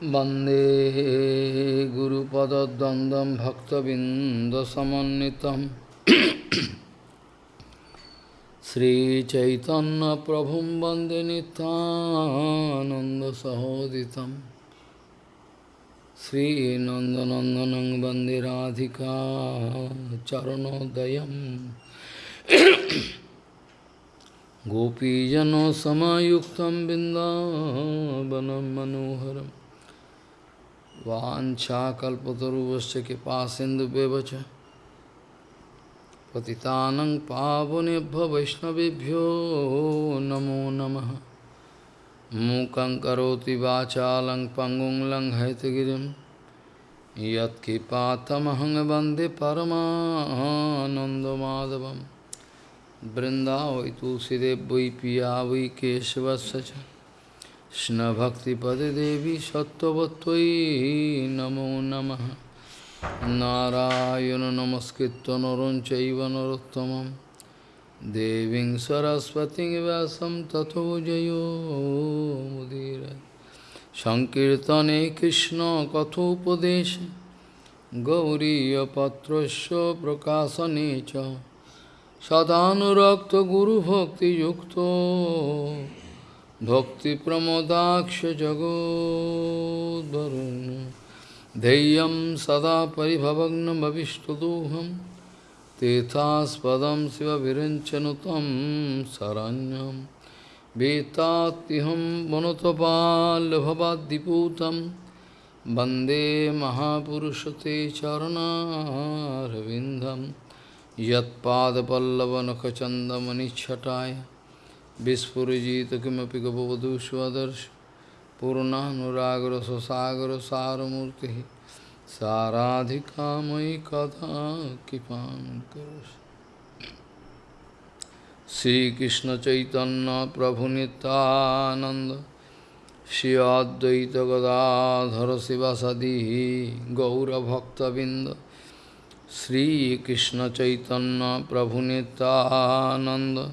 Bande Guru Pada Dandam Bhakta Vinda Samanitam Sri Chaitanya Prabhum Bande Nityananda Sahoditam Sri Nanda Nanda Nandanang Bande Radhika Charano Dayam Gopijano Samayuktam Bindavanam Manoharam वाञ्छाकल्पतरुवश्च कृपासिन्धुव्यवच पतितानं पावनेभ्यो वैष्णवेभ्यो नमो नमः मूकं करोति वाचालं पङ्गुं लङ्घयतगिरिं यत्कृपातमहं वन्दे परमानन्दमाधवं बृन्दावै तुलसीदेव वै पिया वै केशवस्य च কৃষ্ণভক্তিপদেবী সত্যবত্যই নমো নম। নারায়ণ নমস্কৃত নরঞ্চৈব নরোত্তম দেবী সরস্বতী ব্যাসম তথো জয়োদীর সংকীর্তনে কৃষ্ণ কথোপদেশ। গৌরীপত্র প্রকাশনে সদানুরক্ত গুরুভক্তিযুক্ত। च सदानुरक्तगुरुभक्तियुक्तो भक्तिप्रमोदाक्षजगोद्वरुन् धैर्यं सदा परिभवग्नमविष्टदोहं तीर्थास्पदं शिवविरञ्चनुतं शरण्यं वेत्तात्यहं वनुतपाल्भवाद्दिपूतं वन्दे महापुरुषते चरणारविन्दं यत्पादपल्लवनखचन्दमनिच्छटाय Vispurajita kimapi gavavadu svadarsh Purnanuragra sasagra saramurti Saradhika mai katha kipam kurush Sri Krishna Chaitanya Prabhu Nityananda Shri Advaita Gadadhara Sivasadi Gaura Bhakta Binda Sri Krishna Chaitanya Prabhu Nityananda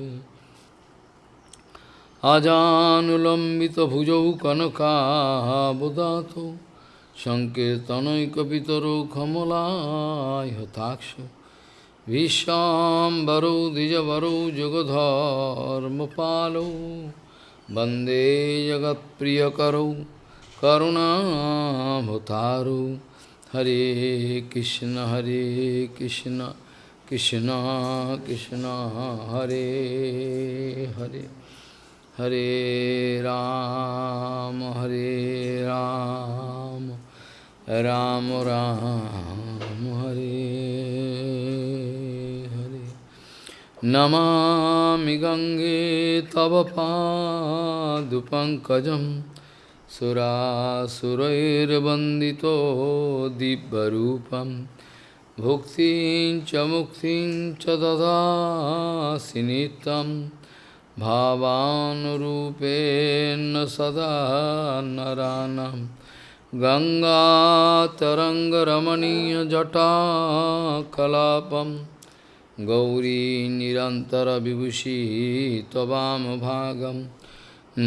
আজানুলম্বিত ভুজৌ কনকাবদাত সংকীর্তনৈকিতর কমলায় হতাক্ষ বিশ্বাম্বরৌ দ্বিজবরৌ যুগধর্মপালৌ বন্দে জগৎপ্রিয়করৌ করুণাভতারৌ হরে কৃষ্ণ হরে Krishna Krishna Krishna, Hare Hare. Hare Ram, Hare Ram, Ram Ram, Hare Hare. Namami Gange Tava Padupankajam Surasurairvandito Dibbarupam Bhuktin cha muktin cha sinitam भावानुरूपेण सदा नरानं गङ्गातरङ्गरमणीयजटाकलापं गौरी निरन्तरविभूषी त्ववामभागं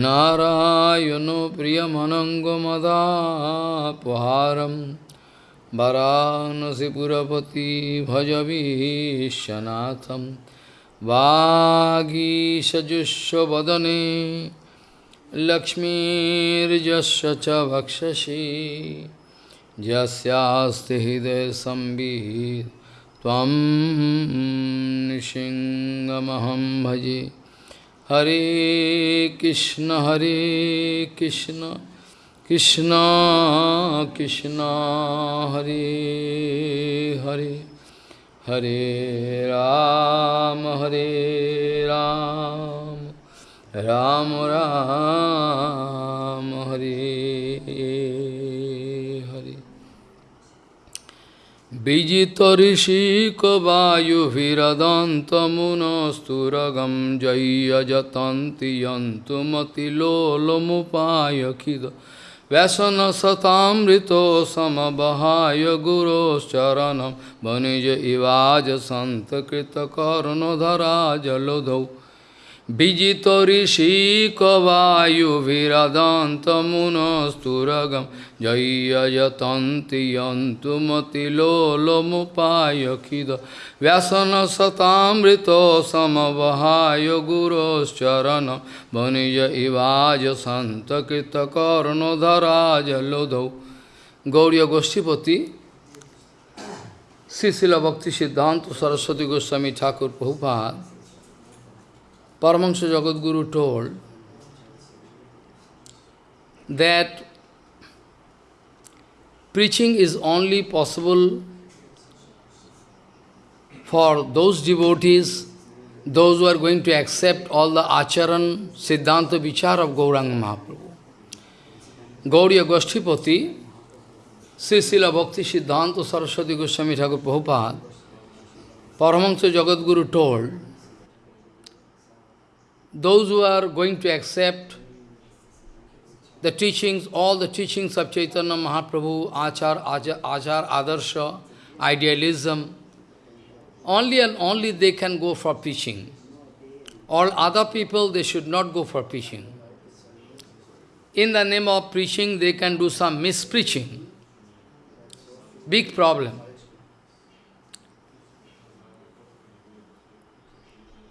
नारायणो प्रियमनङ्गमदापहारं वरानसिपुरपति भजवीशनाथम् वागीषजुष्वदने लक्ष्मीर्जस्य च वक्षसि। यस्यास्ति हृदयसंवित् त्वं नृसिंहमहं भजे। हरे कृष्ण हरे कृष्ण कृष्ण कृष्ण, हरे हरे। হরে রাম হরে রাম রাম রাম হরে হরে। বিজিত ঋষিকবায়ুভিরদন্তমুনস্তুরগম জয়্যজতন্তি যন্তু মতিলোলমুপায়খিদ Vyasanasataamrito samabhaya guru charanam Vanija ivaja santakrita karunodhara jalodhau विजित ऋषिकवायुभिरदन्तमुनस्तुरगं जय्यजतन्ति यन्तुमतिलोलमुपायखिद व्यसनसतामृतो समवहाय गुरोश्चरणं वनिज इवाज सन्तकृतकर्णधरा जलोधौ गौड़ीय गोष्ठीपति श्री शिल भक्ति सिद्धांत Saraswati Goswami Thakur Prabhupada Paramahansa Jagadguru told that preaching is only possible for those devotees, those who are going to accept all the acharan, siddhanta, vichar of Gauranga Mahaprabhu. Gauriya Goshtipati, Sri Srila Bhakti Siddhanta Saraswati Goswami Thakur Prabhupada, Paramahansa Jagadguru told those who are going to accept the teachings, all the teachings of Chaitanya Mahaprabhu, Achar, Achar, Achar Adarsha, idealism, only and only they can go for preaching. All other people, they should not go for preaching. In the name of preaching, they can do some mispreaching. Big problem.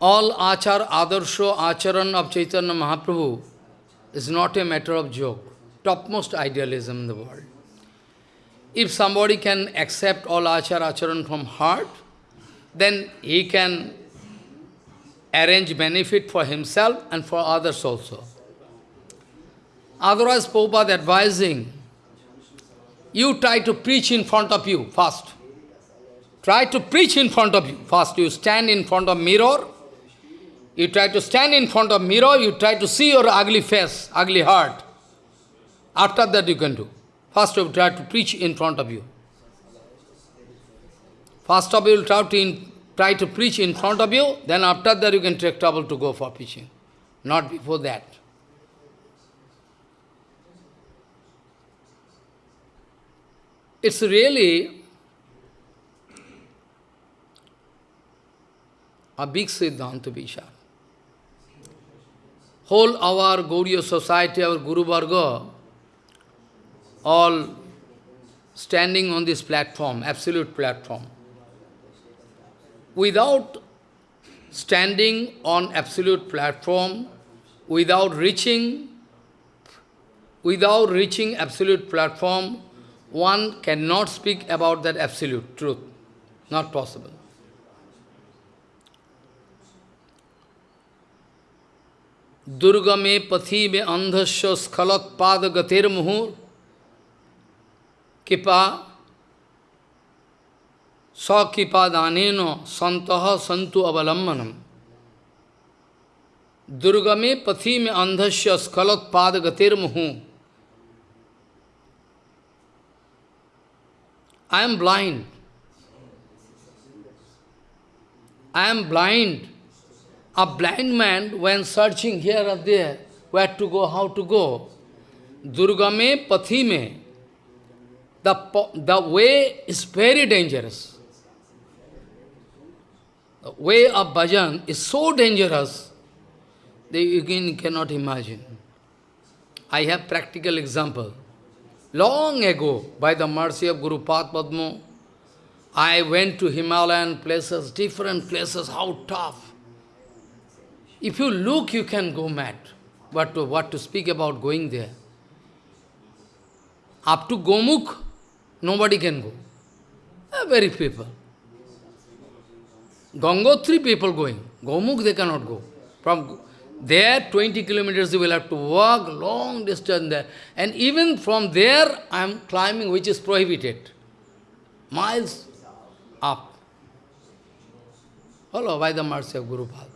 All achar, adarsho, acharan of Chaitanya Mahaprabhu is not a matter of joke. Topmost idealism in the world. If somebody can accept all achar, acharan from heart, then he can arrange benefit for himself and for others also. Otherwise, Prabhupada advising, you try to preach in front of you first. Try to preach in front of you. First, you stand in front of mirror, you try to stand in front of mirror, you try to see your ugly face, ugly heart. After that you can do. First you try to preach in front of you. First of all, you try to, in, try to preach in front of you, then after that you can take trouble to go for preaching. Not before that. It's really a big Siddhanta Vishal whole our Gauriya society, our Guru Varga, all standing on this platform, absolute platform. Without standing on absolute platform, without reaching, without reaching absolute platform, one cannot speak about that absolute truth. Not possible. दुर्गमे पथि में अंधस्व स्खलक पाद गतिर गतिर्मुहूर कृपा स्वकृपादान संत संतु अवलंबनम दुर्गमे पथि में अंधस्व स्खलक पाद गतिर मुहू I am blind I am blind A blind man, when searching here or there, where to go, how to go, Durgame Pathime, the, the way is very dangerous. The way of bhajan is so dangerous that you can, cannot imagine. I have practical example. Long ago, by the mercy of Guru Padma, I went to Himalayan places, different places, how tough. If you look, you can go mad. What to, what to speak about going there? Up to Gomukh, nobody can go. Uh, very people. Gangotri people going. Gomukh they cannot go. From there, 20 kilometers you will have to walk long distance there. And even from there, I am climbing, which is prohibited. Miles up. Follow by the mercy of Guru Pada.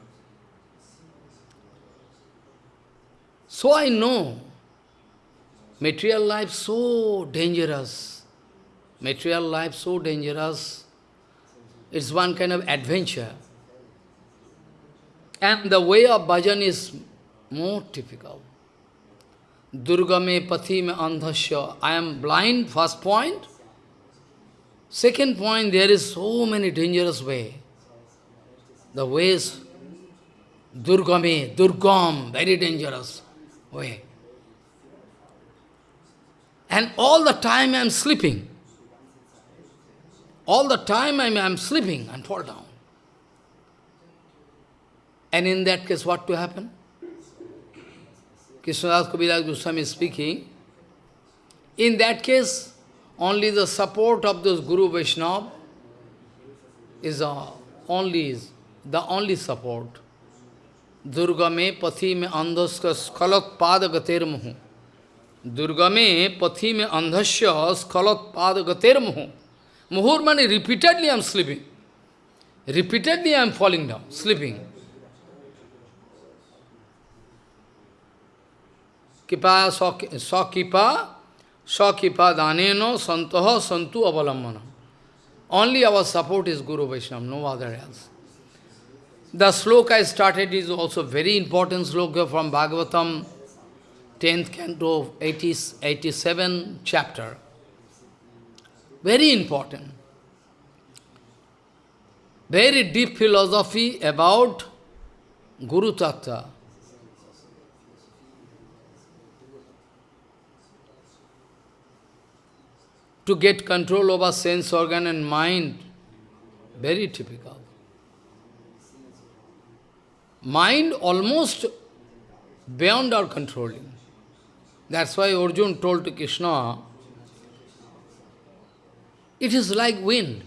So I know material life so dangerous. Material life so dangerous. It's one kind of adventure. And the way of bhajan is more difficult. Durgame pathi me andhasya. I am blind, first point. Second point, there is so many dangerous way. The ways, Durgame, Durgam, very dangerous And all the time I am sleeping. All the time I am sleeping and fall down. And in that case, what to happen? Krishnadas Kaviraj Goswami is speaking. In that case, only the support of those Guru Vaishnava is uh, only is the only support. Durga me pathi me andhaska skalat pada gater muhu. Durga me pathi me andhasya skalat pada gater muhu. Muhur mani repeatedly I am sleeping. Repeatedly I am falling down, sleeping. Kipa sakipa sakipa daneno santoha santu avalambana. Only our support is Guru Vaishnava, no other else. The sloka I started is also very important sloka from Bhagavatam, 10th canto, 80, 87 chapter. Very important. Very deep philosophy about Guru Tattva. To get control over sense organ and mind, very typical. Mind almost beyond our controlling. That's why Arjun told to Krishna, it is like wind,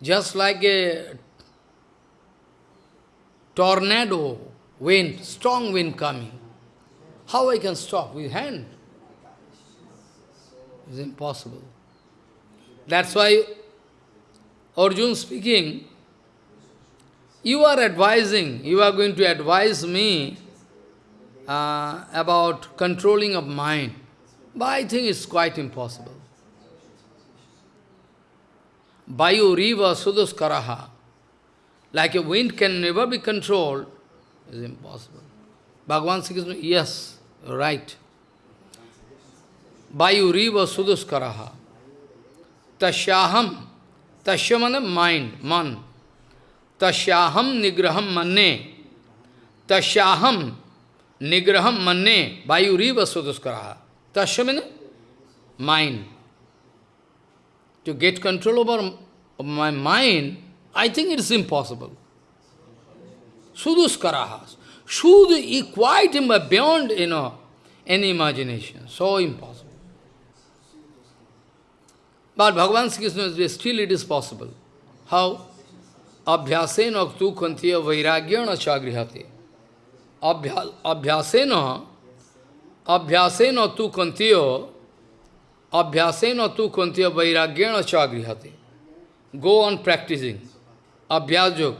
just like a tornado, wind, strong wind coming. How I can stop with hand? It's impossible. That's why Arjun speaking, you are advising, you are going to advise me uh, about controlling of mind. But I think it's quite impossible. Vayu riva suduskaraha. Like a wind can never be controlled, is impossible. Bhagavan Sri yes, right. Vayu riva suduskaraha. Tashyaham, tashyamana mind, man. Tashyaham nigraham manne. Tashyaham nigraham manne. Vayu riva suduskaraha. Tashyamana mind to get control over my mind, I think it is impossible. Suduskarahas. Sud is quite beyond, you know, any imagination. So impossible. But Bhagavan Krishna still it is possible. How? Abhyasena tu kantiya vairagyana chagrihate. Abhyasena, abhyasena tu kantiya Abhyasena tu kuntiya vairagyana chagrihate. Go on practicing. Abhyajog.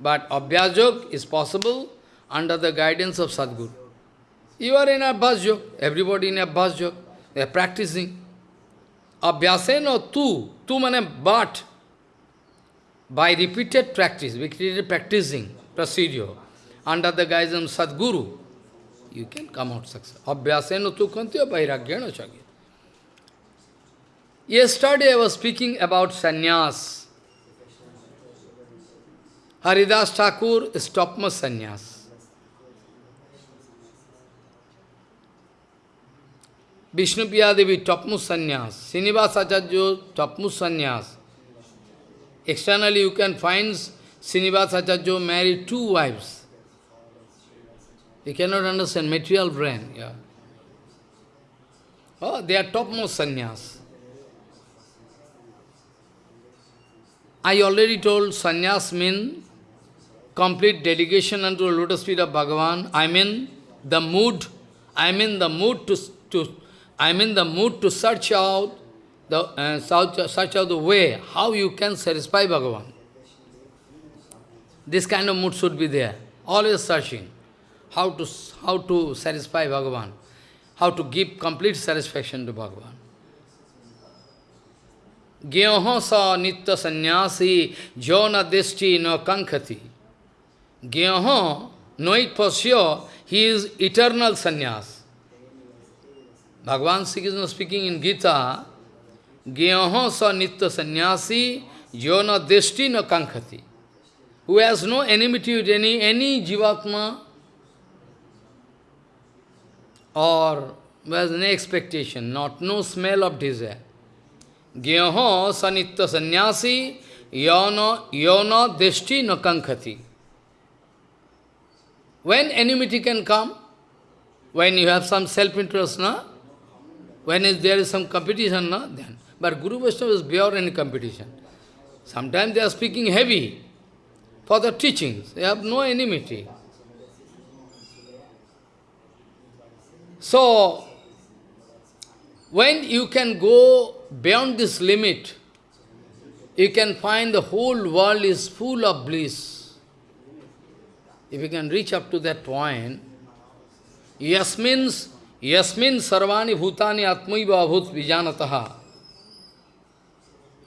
But Abhyajog is possible under the guidance of Sadguru. You are in Abhyas Everybody in Abhyas They are practicing. Abhyasena tu. Tu mane but. By repeated practice, repeated practicing procedure, under the guidance of Sadguru, you can come out successful. Abhyasena tu chagrihate. Yesterday I was speaking about sannyas. Haridas Thakur is topmost sannyas. Vishnu Devi topmost sannyas. Srinivas Acharya topmost sannyas. Externally you can find Srinivas Acharya married two wives. You cannot understand material brain. Yeah. Oh, they are topmost sannyas. I already told sannyas means complete dedication unto the lotus feet of Bhagavan. I mean the mood, I mean the mood to, to I mean the mood to search out the uh, search out the way how you can satisfy Bhagavan. This kind of mood should be there. Always searching how to how to satisfy Bhagavan, how to give complete satisfaction to Bhagavan. Gyaho sa nitya sannyasi jona desti no kankhati. Gyaho, know it for sure, he is eternal sannyas. Bhagavan Sri Krishna speaking in Gita, Gyaho sa nitya sannyasi jona desti no kankhati. Who has no enmity with any, any jivatma or has no expectation, not no smell of desire. Gyaho sanitya sannyasi yona, yona deshti nakankhati. When enmity can come, when you have some self-interest, na? when is, there is some competition, na? then. But Guru Vaishnava is beyond any competition. Sometimes they are speaking heavy for the teachings. They have no enmity. So, when you can go beyond this limit, you can find the whole world is full of bliss. If you can reach up to that point, yasmin, yasmin sarvani bhutani atmaiva bhut vijanataha.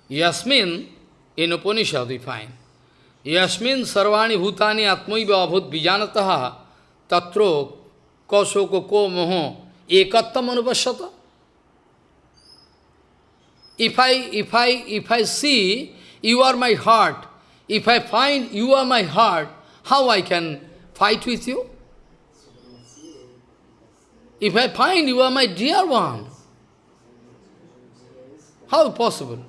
Yasmin, in Upanishad we find, yasmin sarvani bhutani atmaiva bhut vijanataha tatro kausoko ko moho ekattam anupashyata. If I, if I, if I see you are my heart, if I find you are my heart, how I can fight with you? If I find you are my dear one, how possible?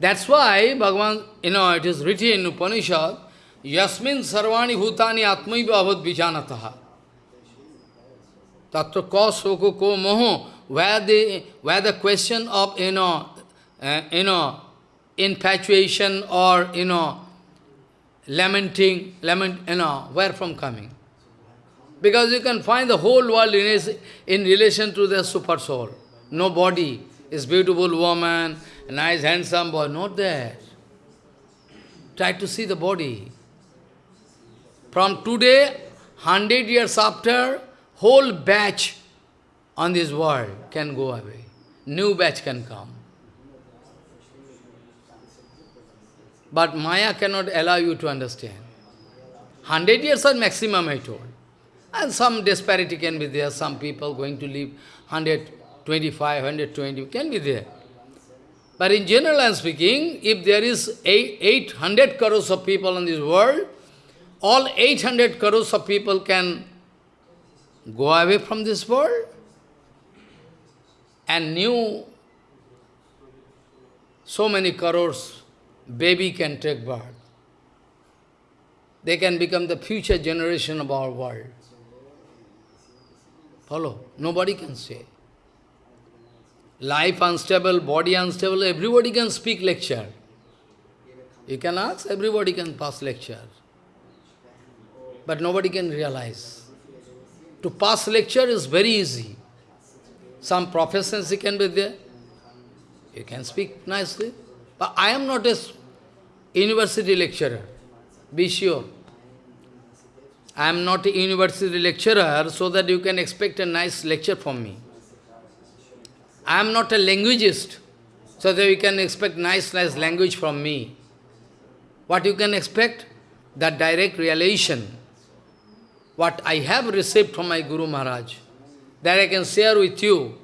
That's why Bhagavan, you know, it is written in Upanishad, Yasmin sarvani bhutani atmaiva avad vijanataha. Tattva ko soko ko moho where the, where the question of, you know, uh, you know, infatuation or, you know, lamenting, lament, you know, where from coming? Because you can find the whole world in, his, in relation to the super soul. No body is beautiful woman, nice handsome boy, not there. Try to see the body. From today, hundred years after, whole batch on this world can go away. New batch can come. But Maya cannot allow you to understand. Hundred years are maximum, I told. And some disparity can be there. Some people going to live 125, 120, can be there. But in general I am speaking, if there is 800 crores of people in this world, all 800 crores of people can go away from this world and new so many crores baby can take birth. They can become the future generation of our world. Follow? Nobody can say. Life unstable, body unstable, everybody can speak lecture. You can ask, everybody can pass lecture. But nobody can realize. To pass lecture is very easy. Some proficiency can be there. You can speak nicely. But I am not a university lecturer. Be sure. I am not a university lecturer so that you can expect a nice lecture from me. I am not a linguist so that you can expect nice, nice language from me. What you can expect? That direct realization. What I have received from my Guru Maharaj that I can share with you.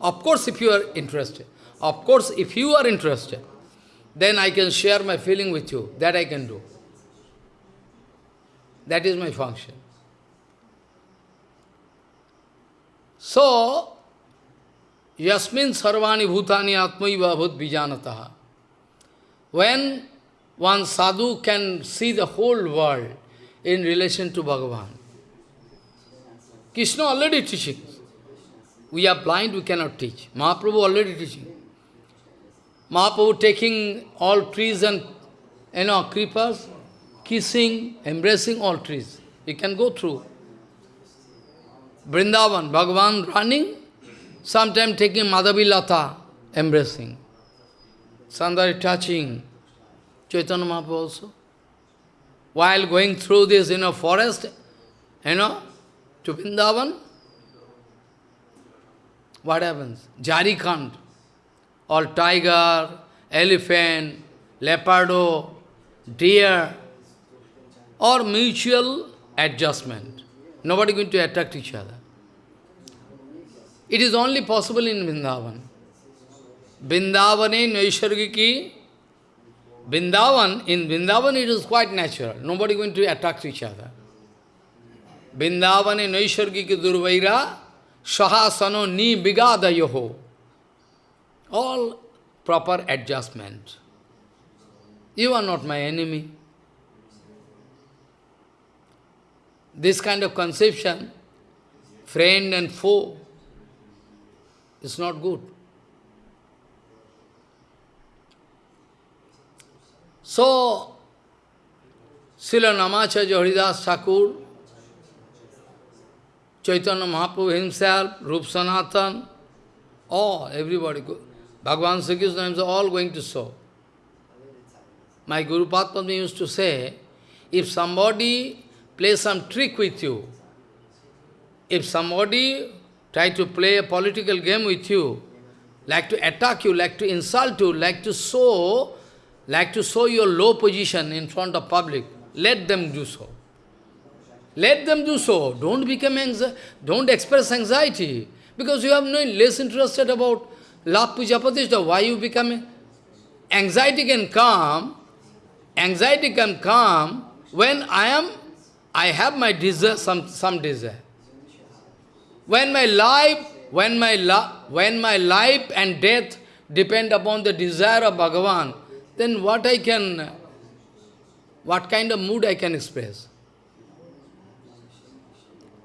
Of course, if you are interested. Of course, if you are interested, then I can share my feeling with you. That I can do. That is my function. So, yasmin sarvani bhutani atmaiva bhut vijanataha. When one sadhu can see the whole world in relation to Bhagavan, Krishna already teaching. We are blind, we cannot teach. Mahaprabhu already teaching. Mahaprabhu taking all trees and, you know, creepers, kissing, embracing all trees. You can go through. Vrindavan, Bhagavan running, sometime taking Madhavi Lata, embracing. Sandari touching. Chaitanya Mahaprabhu also. While going through this, you know, forest, you know, to Vrindavan, what happens? Jari Khand. or tiger, elephant, leopardo, deer, or mutual adjustment. Nobody going to attack each other. It is only possible in Vrindavan. Vrindavane Naishargiki, Vrindavan, in Vrindavan it is quite natural. Nobody going to attack each other. Vrindavane Naishargiki Durvaira, Sahasano Ni Bigada Yoho. All proper adjustment. You are not my enemy. This kind of conception, friend and foe, is not good. So, Srila Namacharya Haridas Thakur, Chaitanya Mahaprabhu himself, Rup Sanatan, all, everybody, Bhagavan Sri Krishna is all going to show. My Guru Padma used to say, if somebody plays some trick with you, if somebody try to play a political game with you, like to attack you, like to insult you, like to show, like to show your low position in front of public, let them do so. Let them do so. Don't become anxiety, don't express anxiety. Because you have no less interested about love puja pratishtha. Why you become anxiety can come, anxiety can come when I am I have my desire, some, some desire. When my life, when my, when my life and death depend upon the desire of Bhagavan, then what I can, what kind of mood I can express?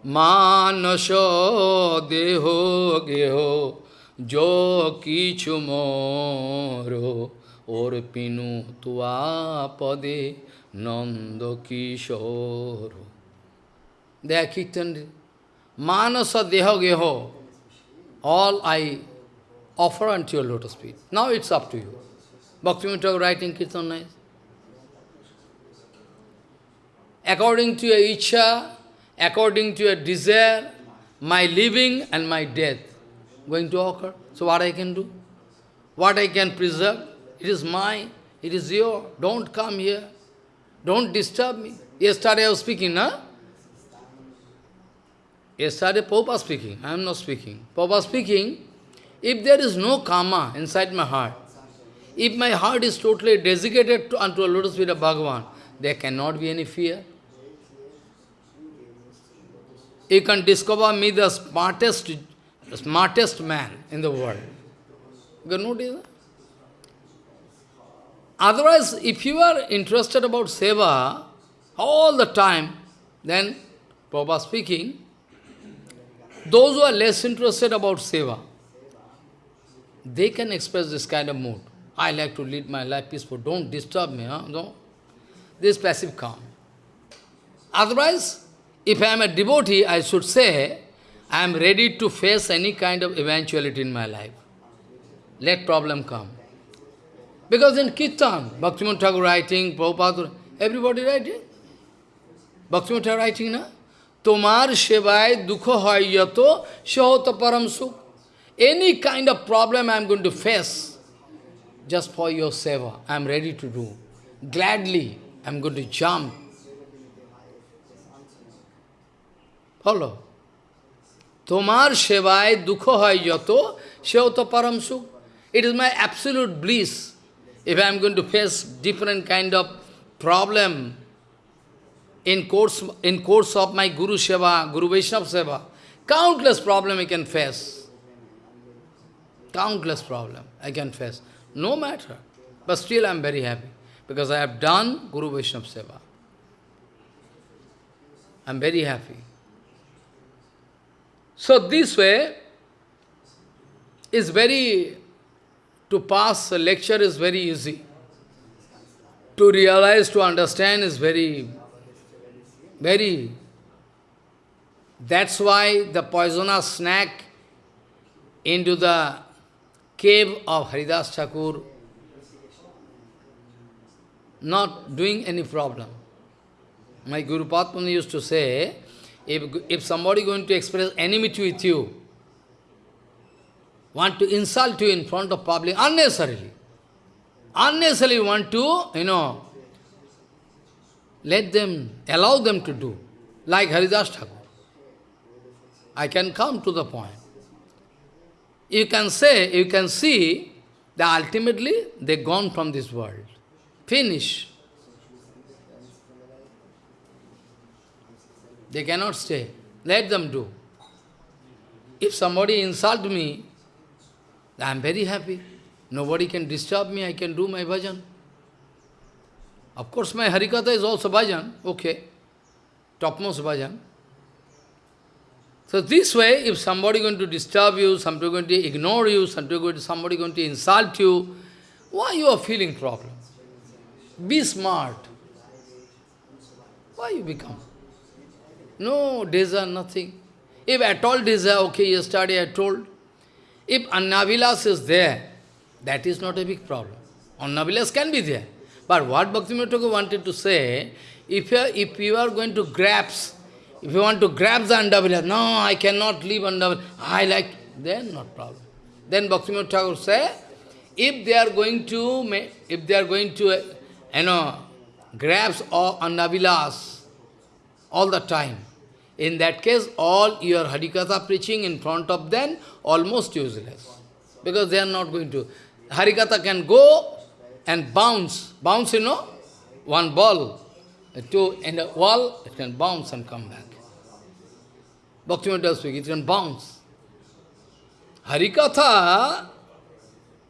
Manasho deho geho jo kichu moro or pinu tua pade Nanda Kishore. They are kirtan. Manasa Deha Geho. All I offer unto your lotus feet. Now it's up to you. Bhakti writing kirtan nice. According to your icha, according to your desire, my living and my death going to occur. So what I can do? What I can preserve? It is mine. It is your. Don't come here. Don't disturb me. Yesterday I was speaking, no? Yesterday Papa speaking, I am not speaking. Papa speaking, if there is no karma inside my heart, if my heart is totally dedicated to, unto a lotus feet of Bhagavan, there cannot be any fear. You can discover me the smartest, smartest man in the world. You can notice that? Otherwise, if you are interested about seva all the time, then, Prabhupada speaking, those who are less interested about seva, they can express this kind of mood. I like to lead my life peaceful. Don't disturb me. Huh? No. This passive calm. Otherwise, if I am a devotee, I should say, I am ready to face any kind of eventuality in my life. Let problem come. Because in Kirtan, Bhaktivinoda Thakur writing, Prabhupada, everybody writing. Bhaktivinoda Thakur writing, na? Shevai Dukho Hoy Yato Param Sukh. Any kind of problem I am going to face, just for your seva, I am ready to do. Gladly, I am going to jump. Follow. Tomar Shevai Dukho Hoy Yato Shahota Param. It is my absolute bliss. If I am going to face different kind of problem in course, in course of my Guru Seva, Guru Vaishnava Seva, countless problem I can face. Countless problem I can face. No matter. But still I am very happy. Because I have done Guru Vaishnava Seva. I am very happy. So this way is very to pass a lecture is very easy. To realize, to understand is very, very... That's why the poisonous snake into the cave of Haridas Thakur, not doing any problem. My Guru Padma used to say, if, if somebody going to express enmity with you, want to insult you in front of public unnecessarily. Unnecessarily want to, you know, let them, allow them to do, like Haridas Thakur. I can come to the point. You can say, you can see that ultimately they gone from this world. Finish. They cannot stay. Let them do. If somebody insult me, I am very happy. Nobody can disturb me, I can do my bhajan. Of course, my Harikatha is also bhajan, okay, topmost bhajan. So this way, if somebody going to disturb you, somebody going to ignore you, somebody going to, going to insult you, why you are feeling problem? Be smart. Why you become? No desire, nothing. If at all desire, okay, yesterday I told, if Annavilas is there, that is not a big problem. Annavilas can be there. But what Bhaktivinoda wanted to say, if you, are, if you are going to grasp, if you want to grab the Annavilas, no, I cannot leave Annavilas, I like, then not problem. Then Bhaktivinoda Thakur say, if they are going to, if they are going to, uh, you know, grasp all all the time, in that case, all your Harikatha preaching in front of them, almost useless. Because they are not going to. Harikatha can go and bounce. Bounce, you know, one ball Two in a wall, it can bounce and come back. Bhaktivinoda speak, it can bounce. Harikatha,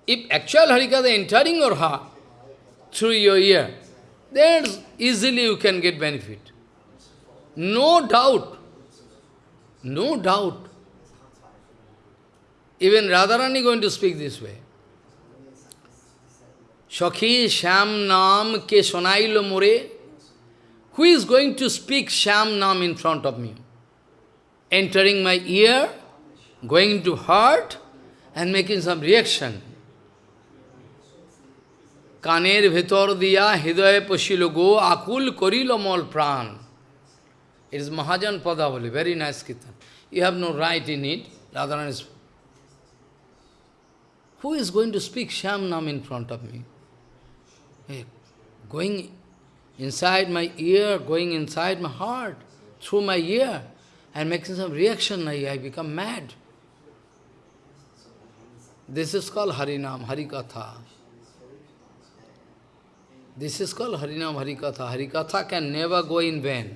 if actual Harikatha entering your heart through your ear, then easily you can get benefit. No doubt. No doubt. Even Radharani going to speak this way. Shakhi Sham Naam ke sonailo more. Who is going to speak Sham Naam in front of me? Entering my ear, going to heart, and making some reaction. Kaner Vitor Diya Hidoye Pashilo Go Akul Korilo Mol Pran. It is Mahajan Padavali, very nice kirtan. You have no right in it. Radharan is. Who is going to speak Sham Naam in front of me? Hey, going inside my ear, going inside my heart, through my ear, and making some reaction, I, I become mad. This is called Harinam, Harikatha. This is called Harinam Harikatha. Harikatha can never go in vain.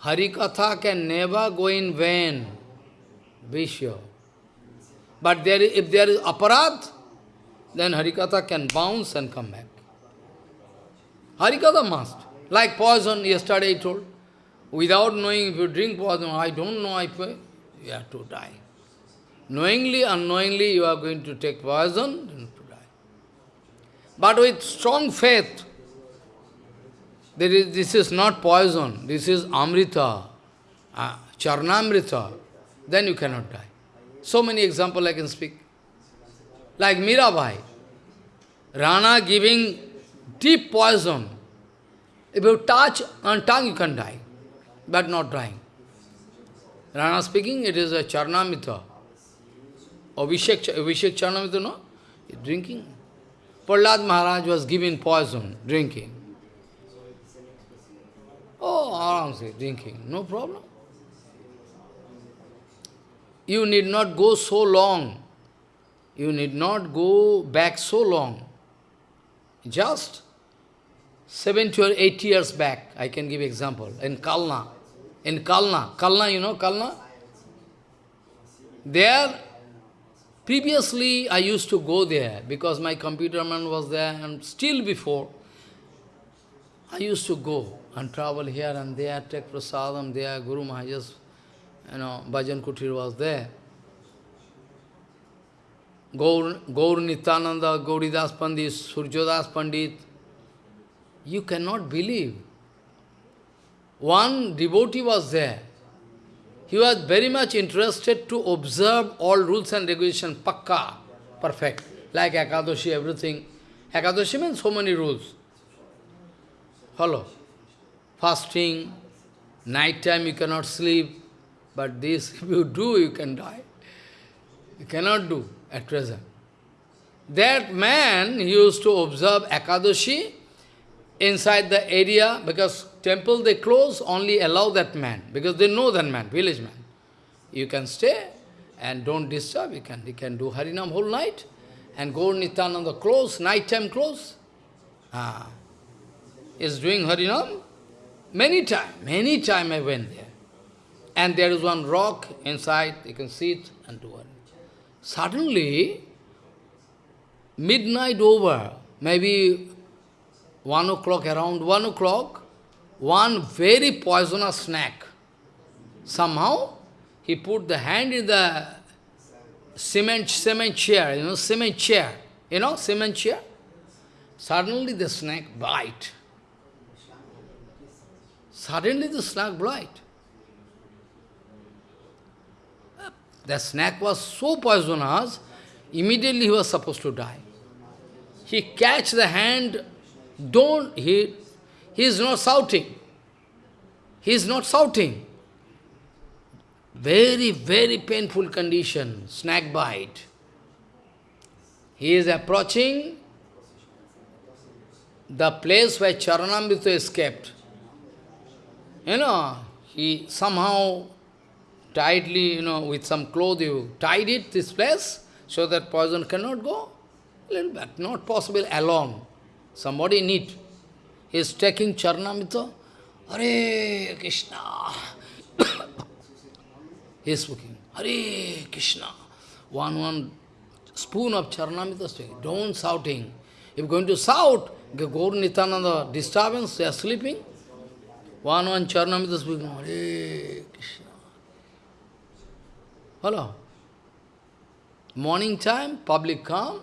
Harikatha can never go in vain. Be sure. But there, if there is aparad, then Harikatha can bounce and come back. Harikatha must. Like poison, yesterday I told. Without knowing, if you drink poison, I don't know, I pay, you have to die. Knowingly, unknowingly, you are going to take poison, and to die. but with strong faith, there is, this is not poison, this is amrita, uh, charnamrita, then you cannot die. So many examples I can speak. Like Mirabai, Rana giving deep poison. If you touch on tongue, you can die, but not dying. Rana speaking, it is a charnamrita. Abhishek, Abhishek charnamrita, no? Drinking. Prahlad Maharaj was given poison, drinking. Oh, aram drinking, no problem. You need not go so long. You need not go back so long. Just 70 or 80 years back, I can give example, in Kalna. In Kalna, Kalna, you know Kalna? There, Previously, I used to go there because my computer man was there and still before, I used to go and travel here and there, take prasadam there, Guru Maharaj's, you know, Bhajan Kutir was there. Gaur, Gaur Nityananda, Gauridas Pandit, Surjodas Pandit, you cannot believe. One devotee was there. He was very much interested to observe all rules and regulations, pakka, perfect, like Akadoshi, everything. Akadoshi means so many rules. Follow. Fasting, night time you cannot sleep, but this, if you do, you can die. You cannot do at present. That man used to observe Ekadashi inside the area because temple they close, only allow that man because they know that man, village man. You can stay and don't disturb, you can, you can do Harinam whole night and Gaur Nityananda close, night time close. Ah. Is doing Harinam many time, many time I went there. And there is one rock inside, you can see it and do it. Suddenly, midnight over, maybe one o'clock, around one o'clock, one very poisonous snake. Somehow, he put the hand in the cement, cement chair, you know, cement chair, you know, cement chair. Suddenly the snake bite. Suddenly the snake bite. The snake was so poisonous, immediately he was supposed to die. He catch the hand, don't, he, he is not shouting. He is not shouting. Very, very painful condition, snake bite. He is approaching the place where Charanamrita escaped. You know, he somehow tightly, you know, with some cloth, you tied it, this place, so that poison cannot go. Bit, not possible alone. Somebody need. He is taking Charanamrita. Hare Krishna. he is speaking. Hare Krishna. One, one spoon of Charanamrita speaking. Don't shouting. If you're going to shout, Gaur Nityananda disturbance, they are sleeping. One, one Charanamrita speaking. Hare Krishna. Hello. Morning time, public come,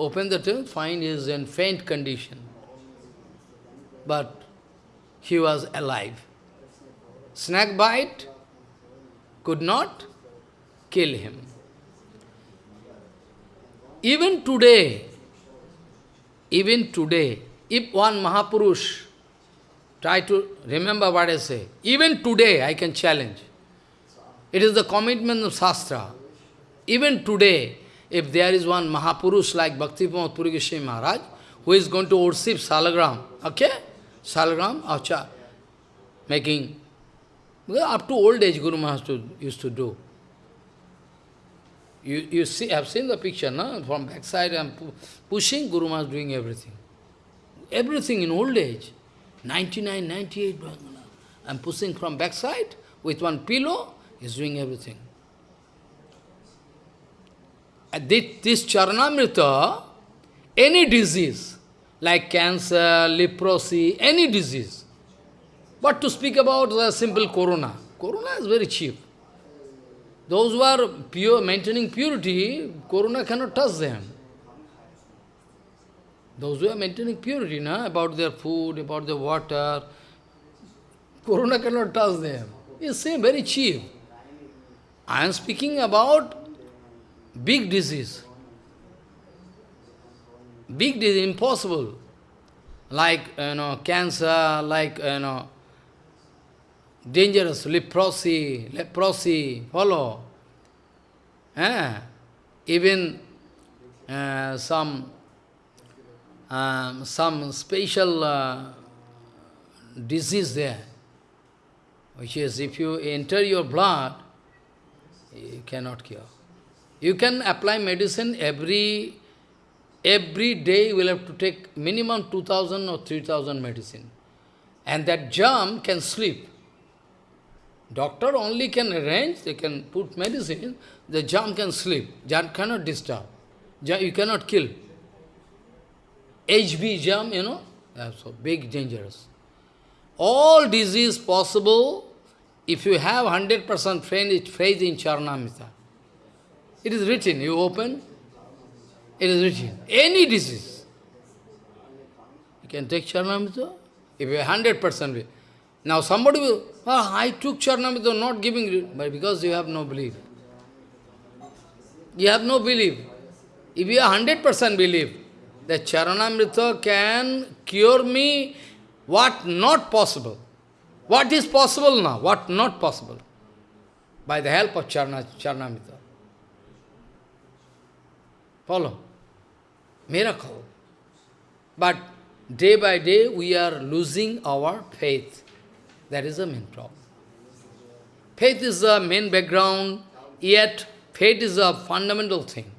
open the tomb, find is in faint condition. But he was alive. Snake bite could not kill him. Even today, even today, if one Mahapurush try to remember what I say, even today I can challenge. It is the commitment of Shastra. Even today, if there is one Mahapurush like Bhakti Pramod Puri Maharaj, who is going to worship Salagram, okay? Salagram, acha, making, up to old age Guru Maharaj used to do. You, you see, have seen the picture, no? From backside and pu pushing, Guru Maharaj doing everything. Everything in old age. 99, 98, I'm pushing from backside with one pillow, he's doing everything. This, this Charanamrita, any disease, like cancer, leprosy, any disease. But to speak about the simple corona, corona is very cheap. Those who are pure, maintaining purity, corona cannot touch them. Those who are maintaining purity, na, about their food, about their water, corona cannot touch them. It's same, very cheap. I am speaking about big disease. Big disease, impossible. Like, you know, cancer, like, you know, dangerous, leprosy, leprosy, follow. Eh? Even uh, some um, some special uh, disease there, which is if you enter your blood, you cannot cure. You can apply medicine every every day you will have to take minimum 2000 or 3000 medicine. And that germ can sleep. Doctor only can arrange, they can put medicine, the germ can sleep. Germ cannot disturb. Germ, you cannot kill. HB germ, you know, so big, dangerous. All disease possible if you have 100% faith in Charanamrita. It is written, you open, it is written. Any disease. You can take Charanamrita, if you have 100% faith. Now somebody will, oh, I took Charanamrita, not giving, but because you have no belief. You have no belief. If you have 100% belief, that Charanamrita can cure me what not possible. What is possible now? What not possible? By the help of Charana, Charanamrita. Follow. Miracle. But day by day we are losing our faith. That is the main problem. Faith is the main background, yet faith is a fundamental thing.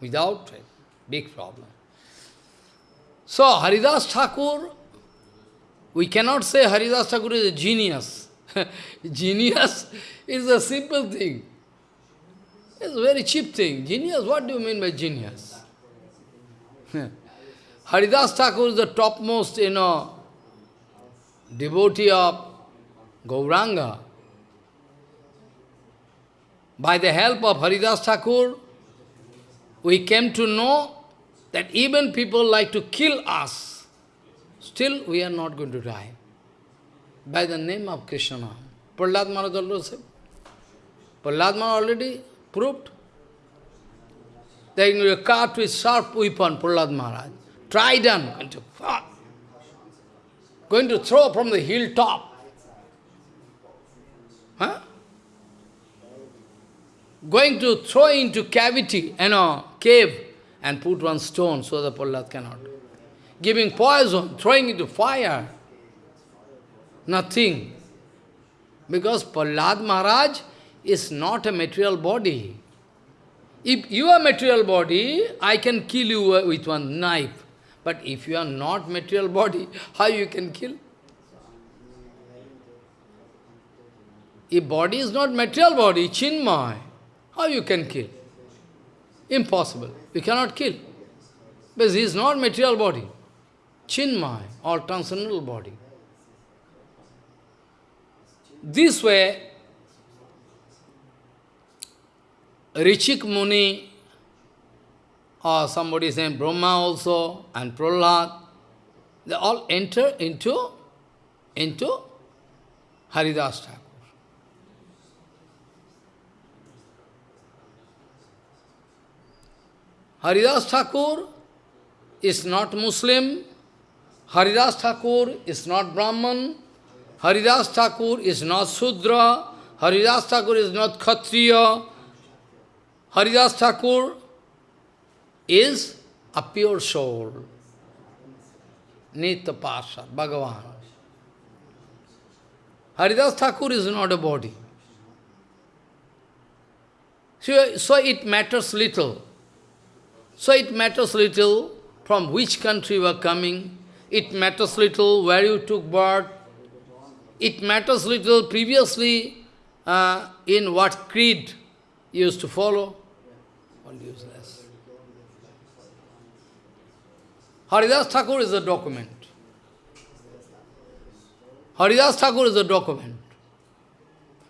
Without faith, big problem. So Haridas Thakur, we cannot say Haridas Thakur is a genius. genius is a simple thing. It's a very cheap thing. Genius, what do you mean by genius? Haridas Thakur is the topmost, you know, devotee of Gauranga. By the help of Haridas Thakur, we came to know that even people like to kill us, still we are not going to die. By the name of Krishna. Prahlad Maharaj also said. Prahlad Maharaj already proved. They are cut with sharp weapon, Prahlad Maharaj. Trident, going to, going to throw from the hilltop. Huh? Going to throw into cavity, you know, cave, and put one stone so the Prahlad cannot. Giving poison, throwing into fire. Nothing. Because Prahlad Maharaj is not a material body. If you are material body, I can kill you uh, with one knife. But if you are not material body, how you can kill? If body is not material body, chinmay, how you can kill? Impossible. You cannot kill. Because he is not material body. Chinmay, or transcendental body. This way, Richik Muni, or somebody saying Brahma also, and Prahlad, they all enter into, into Haridas Thakur. Haridas Thakur is not Muslim, Haridas Thakur is not Brahman, Haridas Thakur is not Sudra, Haridas Thakur is not Kshatriya, Haridas Thakur is a pure soul. Nitya Pasha, Bhagavan. Haridas Thakur is not a body. So, so it matters little. So it matters little from which country you are coming. It matters little where you took birth. It matters little previously uh, in what creed you used to follow. All useless. Haridas Thakur is a document. Haridas Thakur is a document.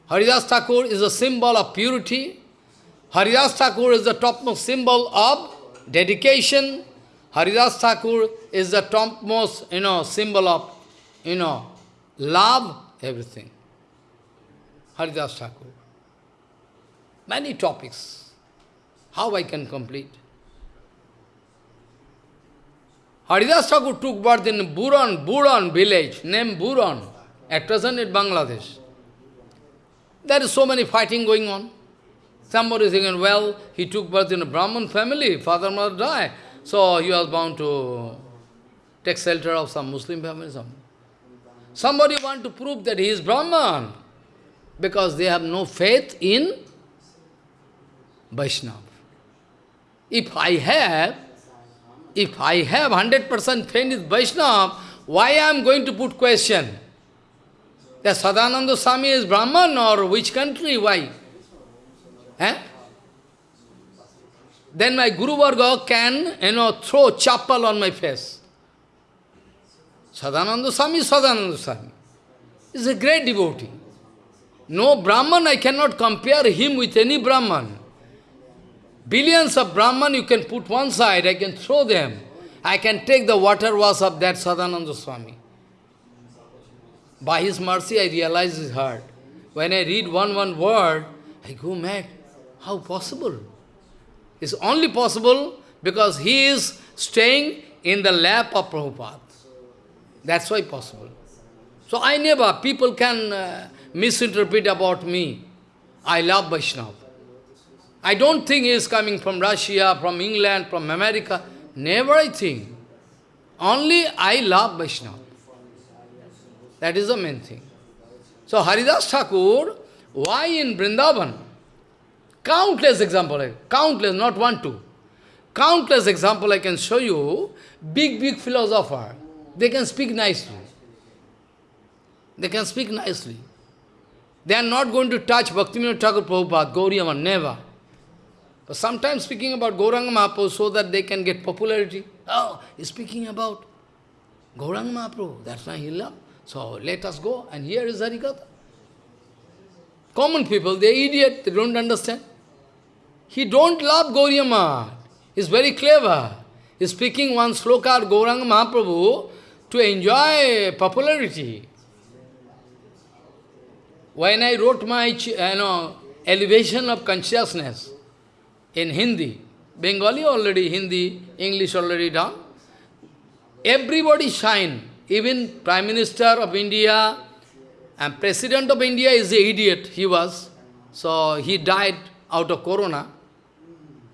Haridas Thakur is a symbol of purity. Haridas Thakur is the topmost symbol of dedication, Haridas Thakur is the topmost, you know, symbol of, you know, love, everything. Haridas Thakur. Many topics. How I can complete? Haridas Thakur took birth in Buran, Buran village, named Buran, at present in Bangladesh. There is so many fighting going on. Somebody is thinking, well, he took birth in a Brahman family, father mother died, so he was bound to take shelter of some Muslim family. Some. Somebody want to prove that he is Brahman, because they have no faith in Vaishnava. If I have, if I have 100% faith in Vaishnava, why I am going to put question? That Sadananda Swami is Brahman or which country, why? Eh? Then my Guru Varga can, you know, throw chapel on my face. Sadananda Swami is Sadananda Swami. He's a great devotee. No Brahman, I cannot compare him with any Brahman. Billions of Brahman you can put one side, I can throw them. I can take the water wash of that Sadananda Swami. By his mercy, I realize his heart. When I read one, one word, I go mad. How possible? It's only possible because he is staying in the lap of Prabhupada. That's why possible. So I never, people can uh, misinterpret about me. I love Vaishnava. I don't think he is coming from Russia, from England, from America. Never I think. Only I love Vaishnava. That is the main thing. So Haridas Thakur, why in Vrindavan? Countless example, countless, not one, two. Countless example I can show you, big, big philosopher. They can speak nicely. They can speak nicely. They are not going to touch Bhaktivinoda Thakur Prabhupada, Gauriyaman, never. But sometimes speaking about Gauranga Mahaprabhu so that they can get popularity. Oh, he's speaking about Gauranga Mahaprabhu, that's why he love. So let us go, and here is Harikatha. Common people, they idiot, they don't understand. He don't love Gauriya He's very clever. He's speaking one sloka Gauranga Mahaprabhu to enjoy popularity. When I wrote my you know, elevation of consciousness in Hindi, Bengali already, Hindi, English already done, everybody shine. Even Prime Minister of India and President of India is an idiot, he was. So he died out of Corona.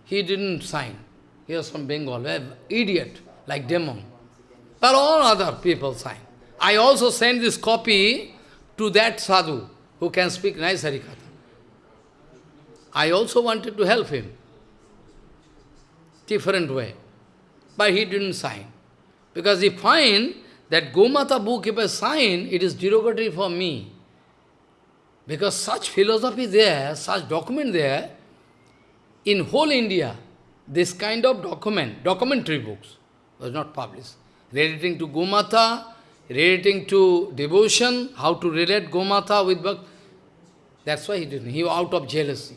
He didn't sign. He was from Bengal, idiot, like demon. But all other people sign. I also sent this copy to that sadhu who can speak nice Harikatha. I also wanted to help him. Different way. But he didn't sign. Because he find that Gomata book, if I sign, it is derogatory for me. Because such philosophy there, such document there, in whole India, this kind of document, documentary books, was not published. Relating to Gomata, relating to devotion, how to relate Gomata with Bhakti. That's why he didn't. He was out of jealousy.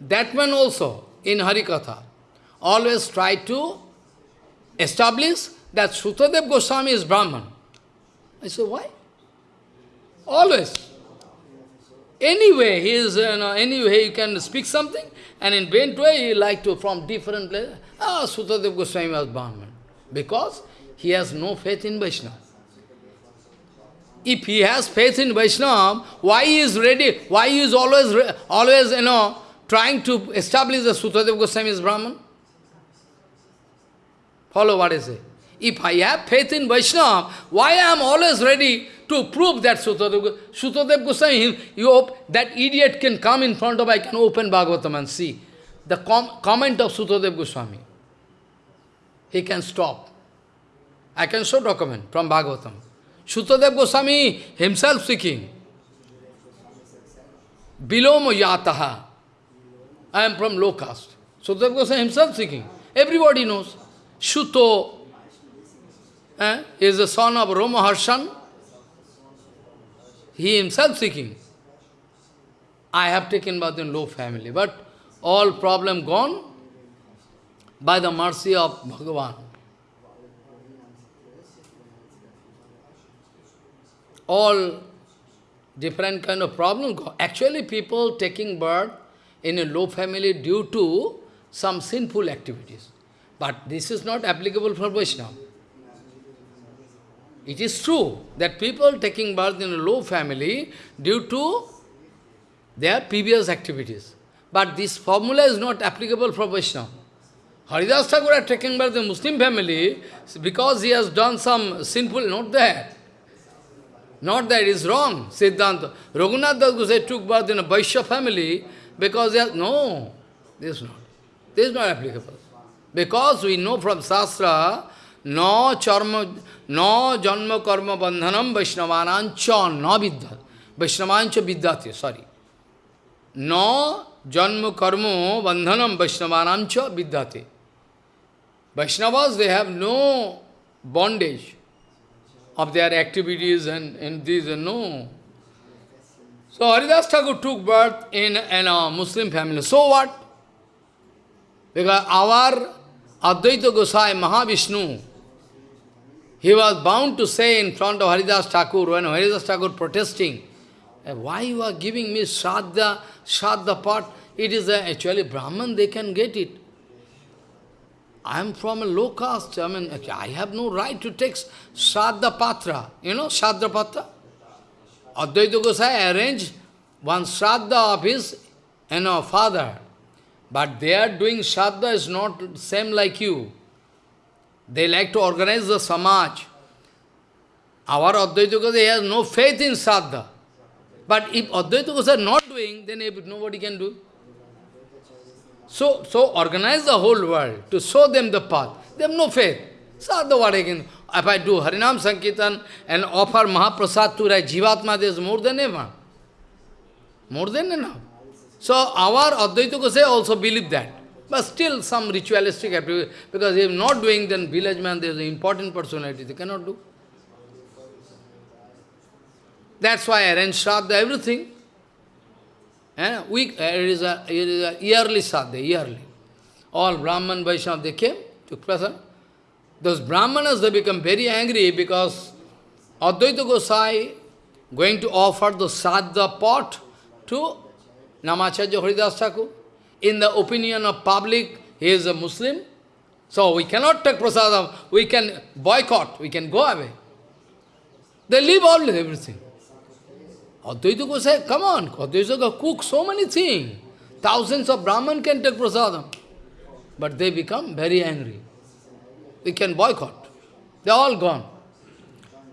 That one also, in Harikatha, always try to establish that Sutadev Goswami is Brahman. I said, why? Always. Anyway, he is, you know, anyway, you can speak something, and in bent way, he like to, from different places, ah, Sutadev Goswami was Brahman. Because he has no faith in Vaishnava. If he has faith in Vaishnava, why he is ready, why he is always, always, you know, trying to establish that Sutadev Goswami is Brahman? Follow what I say. If I have faith in Vaishnava, why I am always ready to prove that Sutadev, Sutadev Goswami, you hope that idiot can come in front of, I can open Bhagavatam and see the com comment of Sutadev Goswami. He can stop. I can show document from Bhagavatam. Sutadev Goswami himself speaking. Biloma yataha. I am from low caste. Sutadev Goswami himself speaking. Everybody knows. Shuto eh, is the son of Romaharshan. He himself seeking. I have taken birth in low family, but all problem gone by the mercy of Bhagavan. All different kind of problem. Actually, people taking birth in a low family due to some sinful activities. But this is not applicable for Vaishnava. It is true that people taking birth in a low family due to their previous activities. But this formula is not applicable for Vaishnava. Haridas Thakur had taken birth in a Muslim family because he has done some sinful, not that. Not that is wrong, Siddhanta. Raghunath Das Gosai took birth in a Vaishya family because he has, no, this is not. This is not applicable. Because we know from Shastra, no charma, no janma karma bandhanam Vaishnavanancha no vidyat. Vaishnavancha vidyate, sorry. No janma karma bandhanam Vaishnavanancha vidyate. Vaishnavas, they have no bondage of their activities and, and these, and no. So Haridas Thakur took birth in, in a Muslim family. So what? Because our Advaita Gosai, Mahavishnu, he was bound to say in front of Haridas Thakur, when Haridas Thakur protesting, eh, why you are giving me Shraddha, Shraddha part? It is a, actually Brahman, they can get it. I am from a low caste, I mean, I have no right to take Shraddha Patra. You know Shraddha Patra? Advaita Gosai arranged one Shraddha of his you know, father. But they are doing Shraddha is not same like you. They like to organize the Samaj. Our Advaita Gosai has no faith in Shraddha. But if Advaita is not doing, then nobody can do. So, so organize the whole world to show them the path. They have no faith. Sadhu what can If I do Harinam Sankirtan and offer Mahaprasad to right Jivatma, there is more than ever. More than enough. So our Advaita Gosai also believe that. But still some ritualistic activity, because if not doing, then village man, there is an important personality, they cannot do. That's why I arrange Shraddha, everything. And eh, we, uh, it, is a, it is a yearly Shraddha, yearly. All Brahman, Vaishnava, they came, took present. Those Brahmanas, they become very angry because Advaita Gosai going to offer the Sadha pot to Namacharya Haridas Thakur. In the opinion of public, he is a Muslim. So we cannot take prasadam, we can boycott, we can go away. They leave all everything. Advaita Gosai, come on, Advaita Gosai cook so many things. Thousands of Brahman can take prasadam. But they become very angry. We can boycott. They are all gone.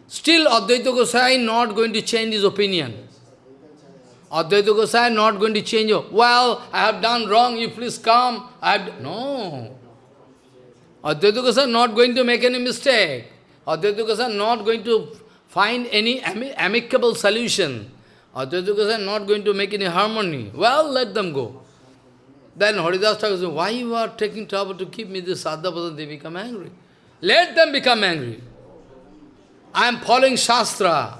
Still Advaita Gosai not going to change his opinion. Advaita Gosai not going to change. Well, I have done wrong, you please come. I have no. Advaita Gosai not going to make any mistake. Advaita Gosai not going to find any amicable solution. Advaita Gosai not going to make any harmony. Well, let them go. Then Haridas Thakur why you are taking trouble to keep me this Sadhya person? They become angry. Let them become angry. I am following Shastra.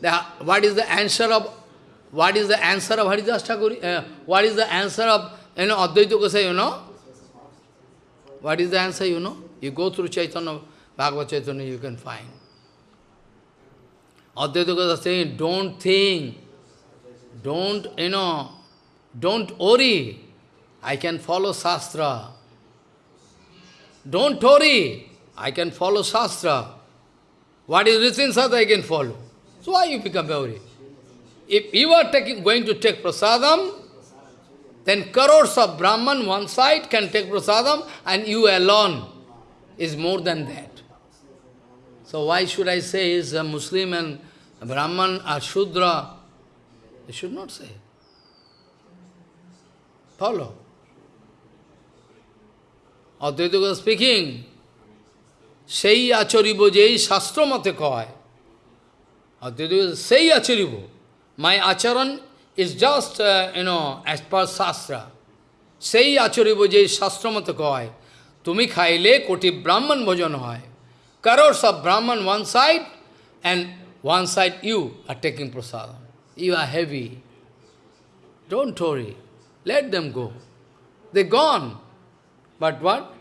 The, what is the answer of what is the answer of Haridas Thakur? Uh, what is the answer of you know Advaita Gosai, you know? What is the answer, you know? You go through Chaitanya, Bhagavad Chaitanya, you can find. Advaita Gosai saying, don't think, don't, you know, don't worry. I can follow Shastra. Don't worry. I can follow Shastra. What is written Shastra, I can follow. So why you become worried? If you are taking, going to take prasadam, then crores of Brahman one side can take prasadam and you alone is more than that. So why should I say is a Muslim and a Brahman or Shudra? I should not say. Follow. Advaita speaking, সেই আচরিব যেই শাস্ত্র মতে কয় অদ্বৈত সেই আচরিব my acharan is just, uh, you know, as per Shastra. Sei acharibo je Shastra mata koi. Tumi khaile koti Brahman bhajan hoy. Crores of Brahman one side and one side you are taking prasadam. You are heavy. Don't worry. Let them go. They're gone. But what?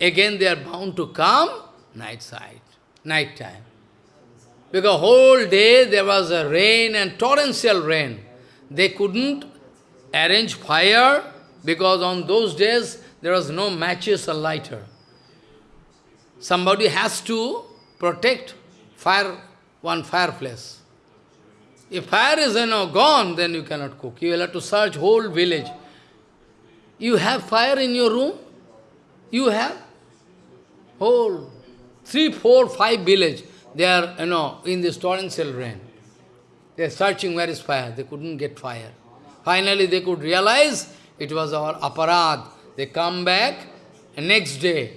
Again they are bound to come night side, night time. Because whole day there was a rain and torrential rain. They couldn't arrange fire because on those days there was no matches or lighter. Somebody has to protect fire, one fireplace. If fire is you know, gone, then you cannot cook. You will have to search whole village. You have fire in your room? You have? Whole three, four, five village. They are, you know, in this torrential rain. They are searching where is fire. They couldn't get fire. Finally, they could realize it was our aparad. They come back, next day,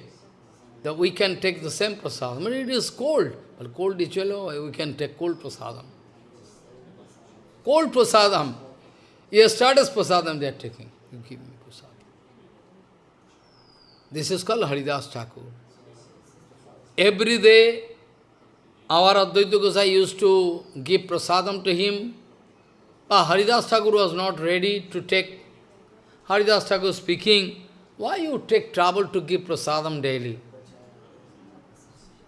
that we can take the same prasadam. But it is cold. But cold is we can take cold prasadam. Cold prasadam. Yesterday's prasadam they are taking. You give me prasadam. This is called Haridas Thakur. Every day, our Advaita Gosai used to give prasadam to him. But Haridas Thakur was not ready to take. Haridas Thakur speaking, why you take trouble to give prasadam daily?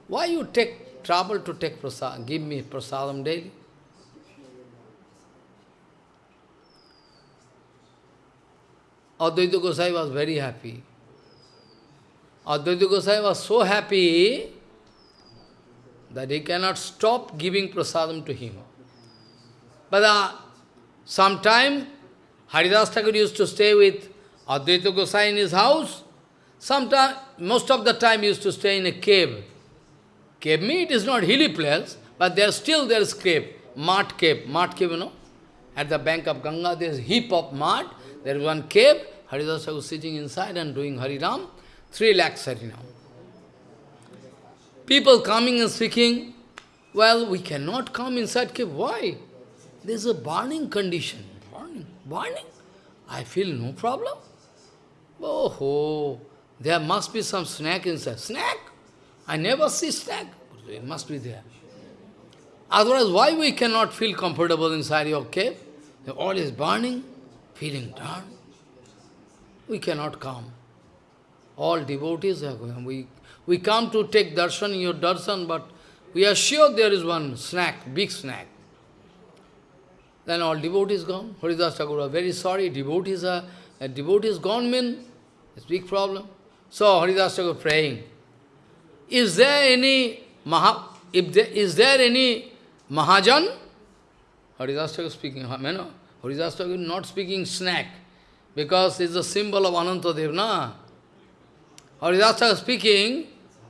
Why you take trouble to take prasadam, give me prasadam daily? Advaita Gosai was very happy. Advaita Gosai was so happy that he cannot stop giving prasadam to him. But uh, sometime Haridas Thakur used to stay with Advaita Gosai in his house. Sometime, most of the time used to stay in a cave. Cave means it is not hilly place, but there still there is cave, mud cave, mud cave, you know. At the bank of Ganga, there is heap of mud. There is one cave. Haridas was sitting inside and doing Harinam. Three lakhs Harinam. People coming and speaking, well, we cannot come inside cave. Why? There is a burning condition. Burning, burning. I feel no problem. Oh, there must be some snack inside. Snack? I never see snack. It must be there. Otherwise, why we cannot feel comfortable inside your cave? All is burning, feeling down. We cannot come. All devotees are going. We, we come to take darshan in your darshan, but we are sure there is one snack, big snack. Then all devotees gone. Haridas Thakur oh, very sorry. Devotees are, a devotees gone mean it's big problem. So Haridas Thakur praying. Is there any Maha, if there, is there any Mahajan? Haridas Thakur speaking, you know, Haridas not speaking snack, because it's a symbol of Anantadev, na? Haridas Thakur speaking,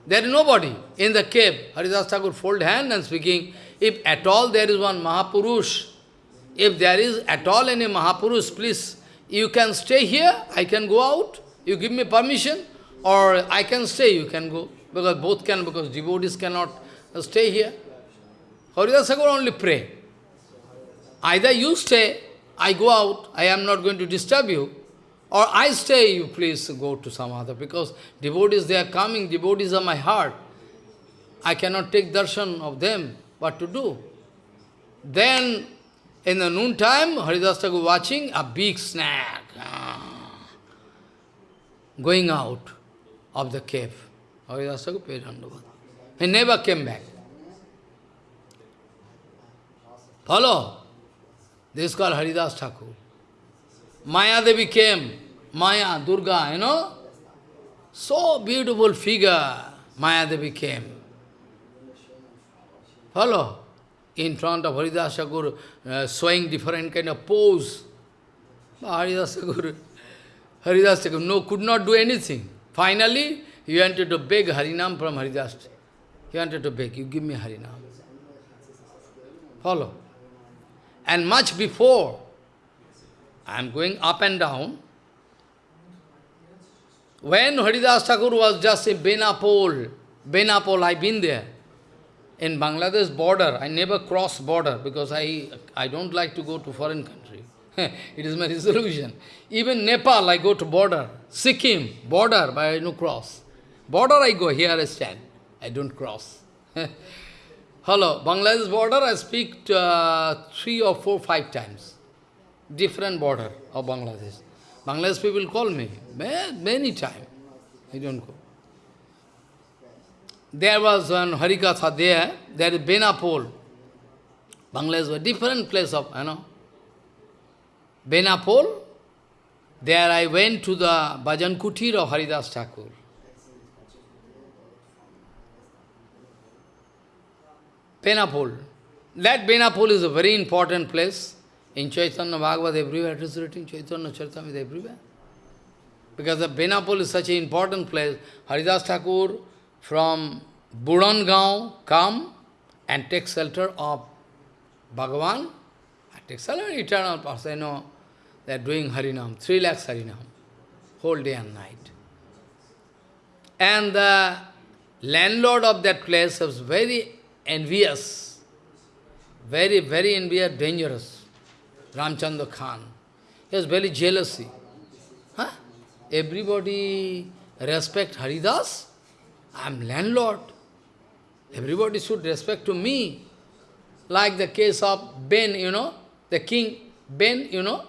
there is nobody in the cave. Haridas Thakur fold hand and speaking, if at all there is one Mahapurush, if there is at all any Mahapurush, please, you can stay here, I can go out, you give me permission, or I can stay, you can go. Because both can, because devotees cannot stay here. Haridas Thakur only pray. Either you stay, I go out, I am not going to disturb you, or I stay, you please go to some other, because devotees, they are coming, devotees are my heart. I cannot take darshan of them, what to do? Then, in the noon time, Haridas Thakur watching a big snack ah, going out of the cave. Haridas Thakur paid He never came back. Follow? This is called Haridas Thakur. Maya Devi came, Maya, Durga, you know. So beautiful figure, Maya Devi came. Follow? In front of Haridas Thakur, uh, showing different kind of pose. Haridas Thakur, Haridas Thakur, no, could not do anything. Finally, he wanted to beg Harinam from Haridas. He wanted to beg, you give me Harinam. Follow? And much before, I am going up and down, when Haridas Thakur was just in Benapole, Benapole, I've been there, in Bangladesh border, I never cross border because I, I don't like to go to foreign country. it is my resolution. Even Nepal, I go to border. Sikkim, border, but I no cross. Border I go, here I stand. I don't cross. Hello, Bangladesh border, I speak uh, three or four, five times. Different border of Bangladesh. Bangladesh people call me many times. I don't go. There was one Harikatha there, there is Benapole. Bangladesh was different place of, you know. Benapole, there I went to the Bhajan Kutir of Haridas Thakur. Benapole. That Benapole is a very important place. In Chaitanya Bhagavat, everywhere it is written, Chaitanya Charitamrita everywhere. Because the Benapole is such an important place. Haridas Thakur from Burangaon come and take shelter of Bhagavan. Take shelter eternal person. Know, they are doing Harinam, three lakhs Harinam, whole day and night. And the landlord of that place was very envious, very, very envious, dangerous, Ramchandra Khan. He was very jealousy. Huh? Everybody respect Haridas. I am landlord. Everybody should respect to me. Like the case of Ben, you know, the king, Ben, you know,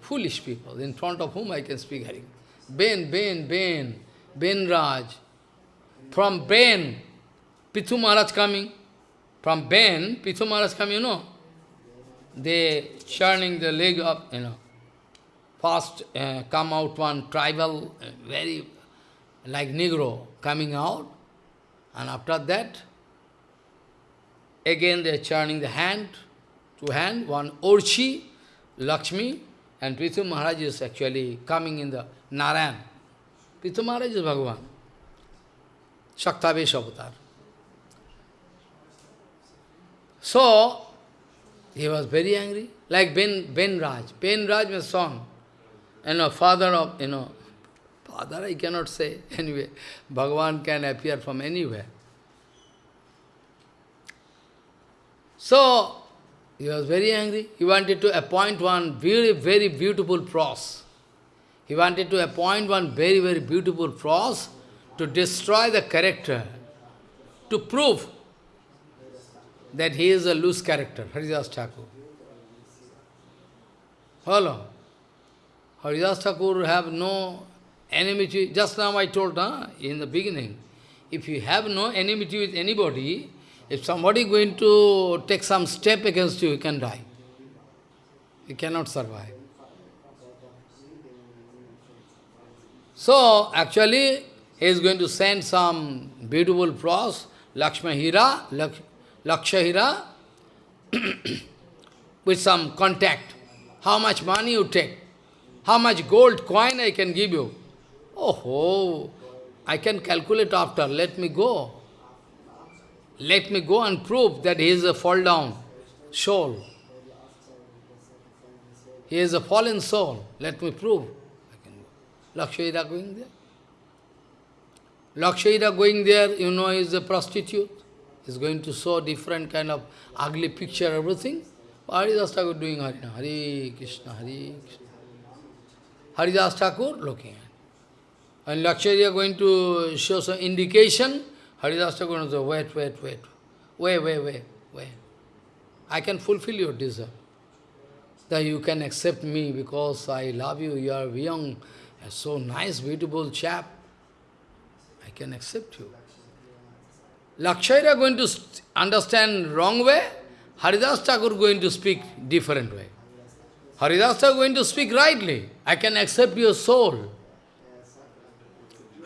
foolish people in front of whom I can speak Hari. Ben, Ben, Ben, Ben Raj. From Ben, Pithu Maharaj coming. From Ben, Pithu Maharaj coming, you know. They churning the leg up, you know. First uh, come out one tribal, uh, very like Negro coming out. And after that, again they are churning the hand, to hand, one Orchi, Lakshmi, And Prithu Maharaj is actually coming in the Narayan. Prithu Maharaj is Bhagavan. Shaktavesh avatar. So, he was very angry, like Ben, ben Raj. Ben Raj was song. You know, father of, you know, father I cannot say. Anyway, Bhagavan can appear from anywhere. So, he was very angry. He wanted to appoint one very, very beautiful pros. He wanted to appoint one very, very beautiful pros to destroy the character, to prove that he is a loose character, Haridas Thakur. Hello. Haridas Thakur have no enmity. Just now I told huh, in the beginning, if you have no enmity with anybody, if somebody going to take some step against you, you can die. You cannot survive. So, actually, he is going to send some beautiful prose, Lakshmahira, Lak Lakshahira, with some contact. How much money you take? How much gold coin I can give you? Oh, I can calculate after. Let me go. Let me go and prove that he is a fall down soul. He is a fallen soul. Let me prove. Lakshayira going there. Lakshayira going there, you know, is a prostitute. He's going to show different kind of ugly picture, everything. Haridas Thakur doing Harina, Hare Krishna, Hare Krishna. Haridas Thakur looking at. And Lakshayira going to show some indication, Haridas Thakur will say, wait, wait, wait, wait, wait, wait, wait. I can fulfill your desire. That you can accept me because I love you, you are young, so nice, beautiful chap. I can accept you. Lakshayra going to understand wrong way, Haridas Thakur going to speak different way. Haridas Thakur going to speak rightly. I can accept your soul.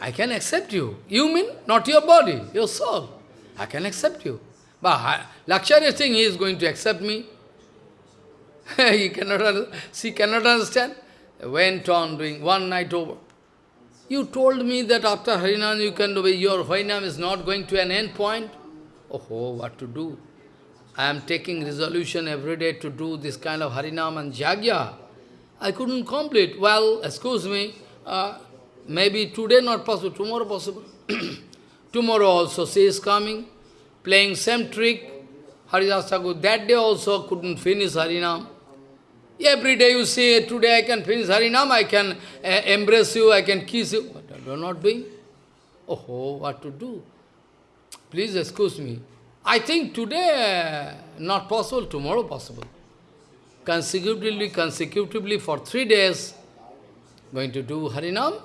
I can accept you. You mean not your body, your soul. I can accept you. But Lakshya is saying he is going to accept me. he cannot, she cannot understand. Went on doing one night over. You told me that after Harinam you can do your Harinam is not going to an end point. Oh, what to do? I am taking resolution every day to do this kind of Harinam and Jagya. I couldn't complete. Well, excuse me, uh, Maybe today not possible, tomorrow possible. tomorrow also she is coming, playing same trick. Haridas Thakur, that day also couldn't finish Harinam. Every day you say, today I can finish Harinam, I can uh, embrace you, I can kiss you. But you not doing. Oh, what to do? Please excuse me. I think today uh, not possible, tomorrow possible. Consecutively, consecutively for three days, going to do Harinam,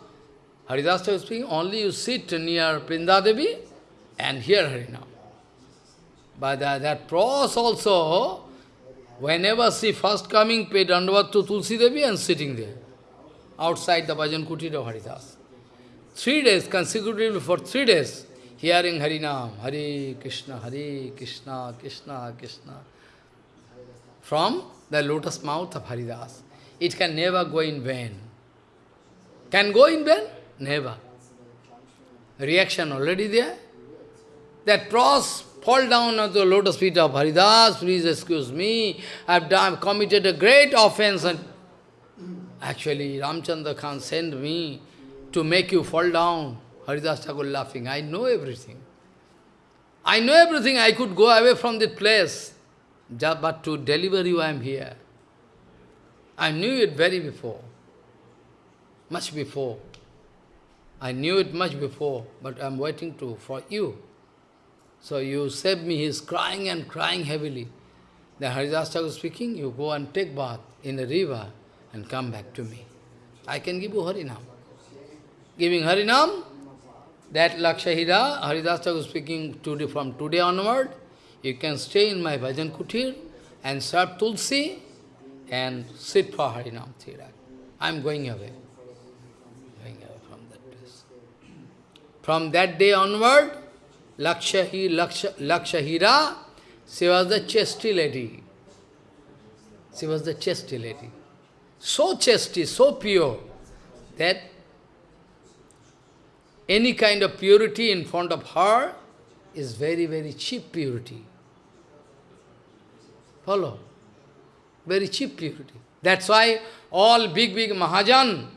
Haridasa is speaking, only you sit near Vrindadevi and hear Harinam. But uh, that pros also, whenever she first coming, pay Dandavat to Tulsi Devi and sitting there, outside the Bhajan Kutir of Haridas. Three days, consecutively for three days, hearing Harinam, Hare Krishna, Hare Krishna, Krishna, Krishna, from the lotus mouth of Haridas. It can never go in vain. Can go in vain? Never. Reaction already there. That pros fall down on the lotus feet of Haridas, please excuse me, I have done, committed a great offense and actually Ramchandra Khan sent me to make you fall down. Haridas Thakur laughing, I know everything. I know everything, I could go away from this place, but to deliver you I am here. I knew it very before, much before. I knew it much before, but I am waiting to for you. So you saved me, he is crying and crying heavily. Then Haridas Thakur speaking, you go and take bath in the river and come back to me. I can give you Harinam. Giving Harinam, that Lakshahira, Haridas Thakur speaking today, from today onward, you can stay in my bhajan kutir and serve Tulsi and sit for Harinam Thirak. I am going away. From that day onward, Lakshahi, Laksha, Lakshahira, she was the chesty lady. She was the chesty lady. so chastity, so pure, that any kind of purity in front of her is very, very cheap purity. Follow? Very cheap purity. That's why all big, big Mahajan,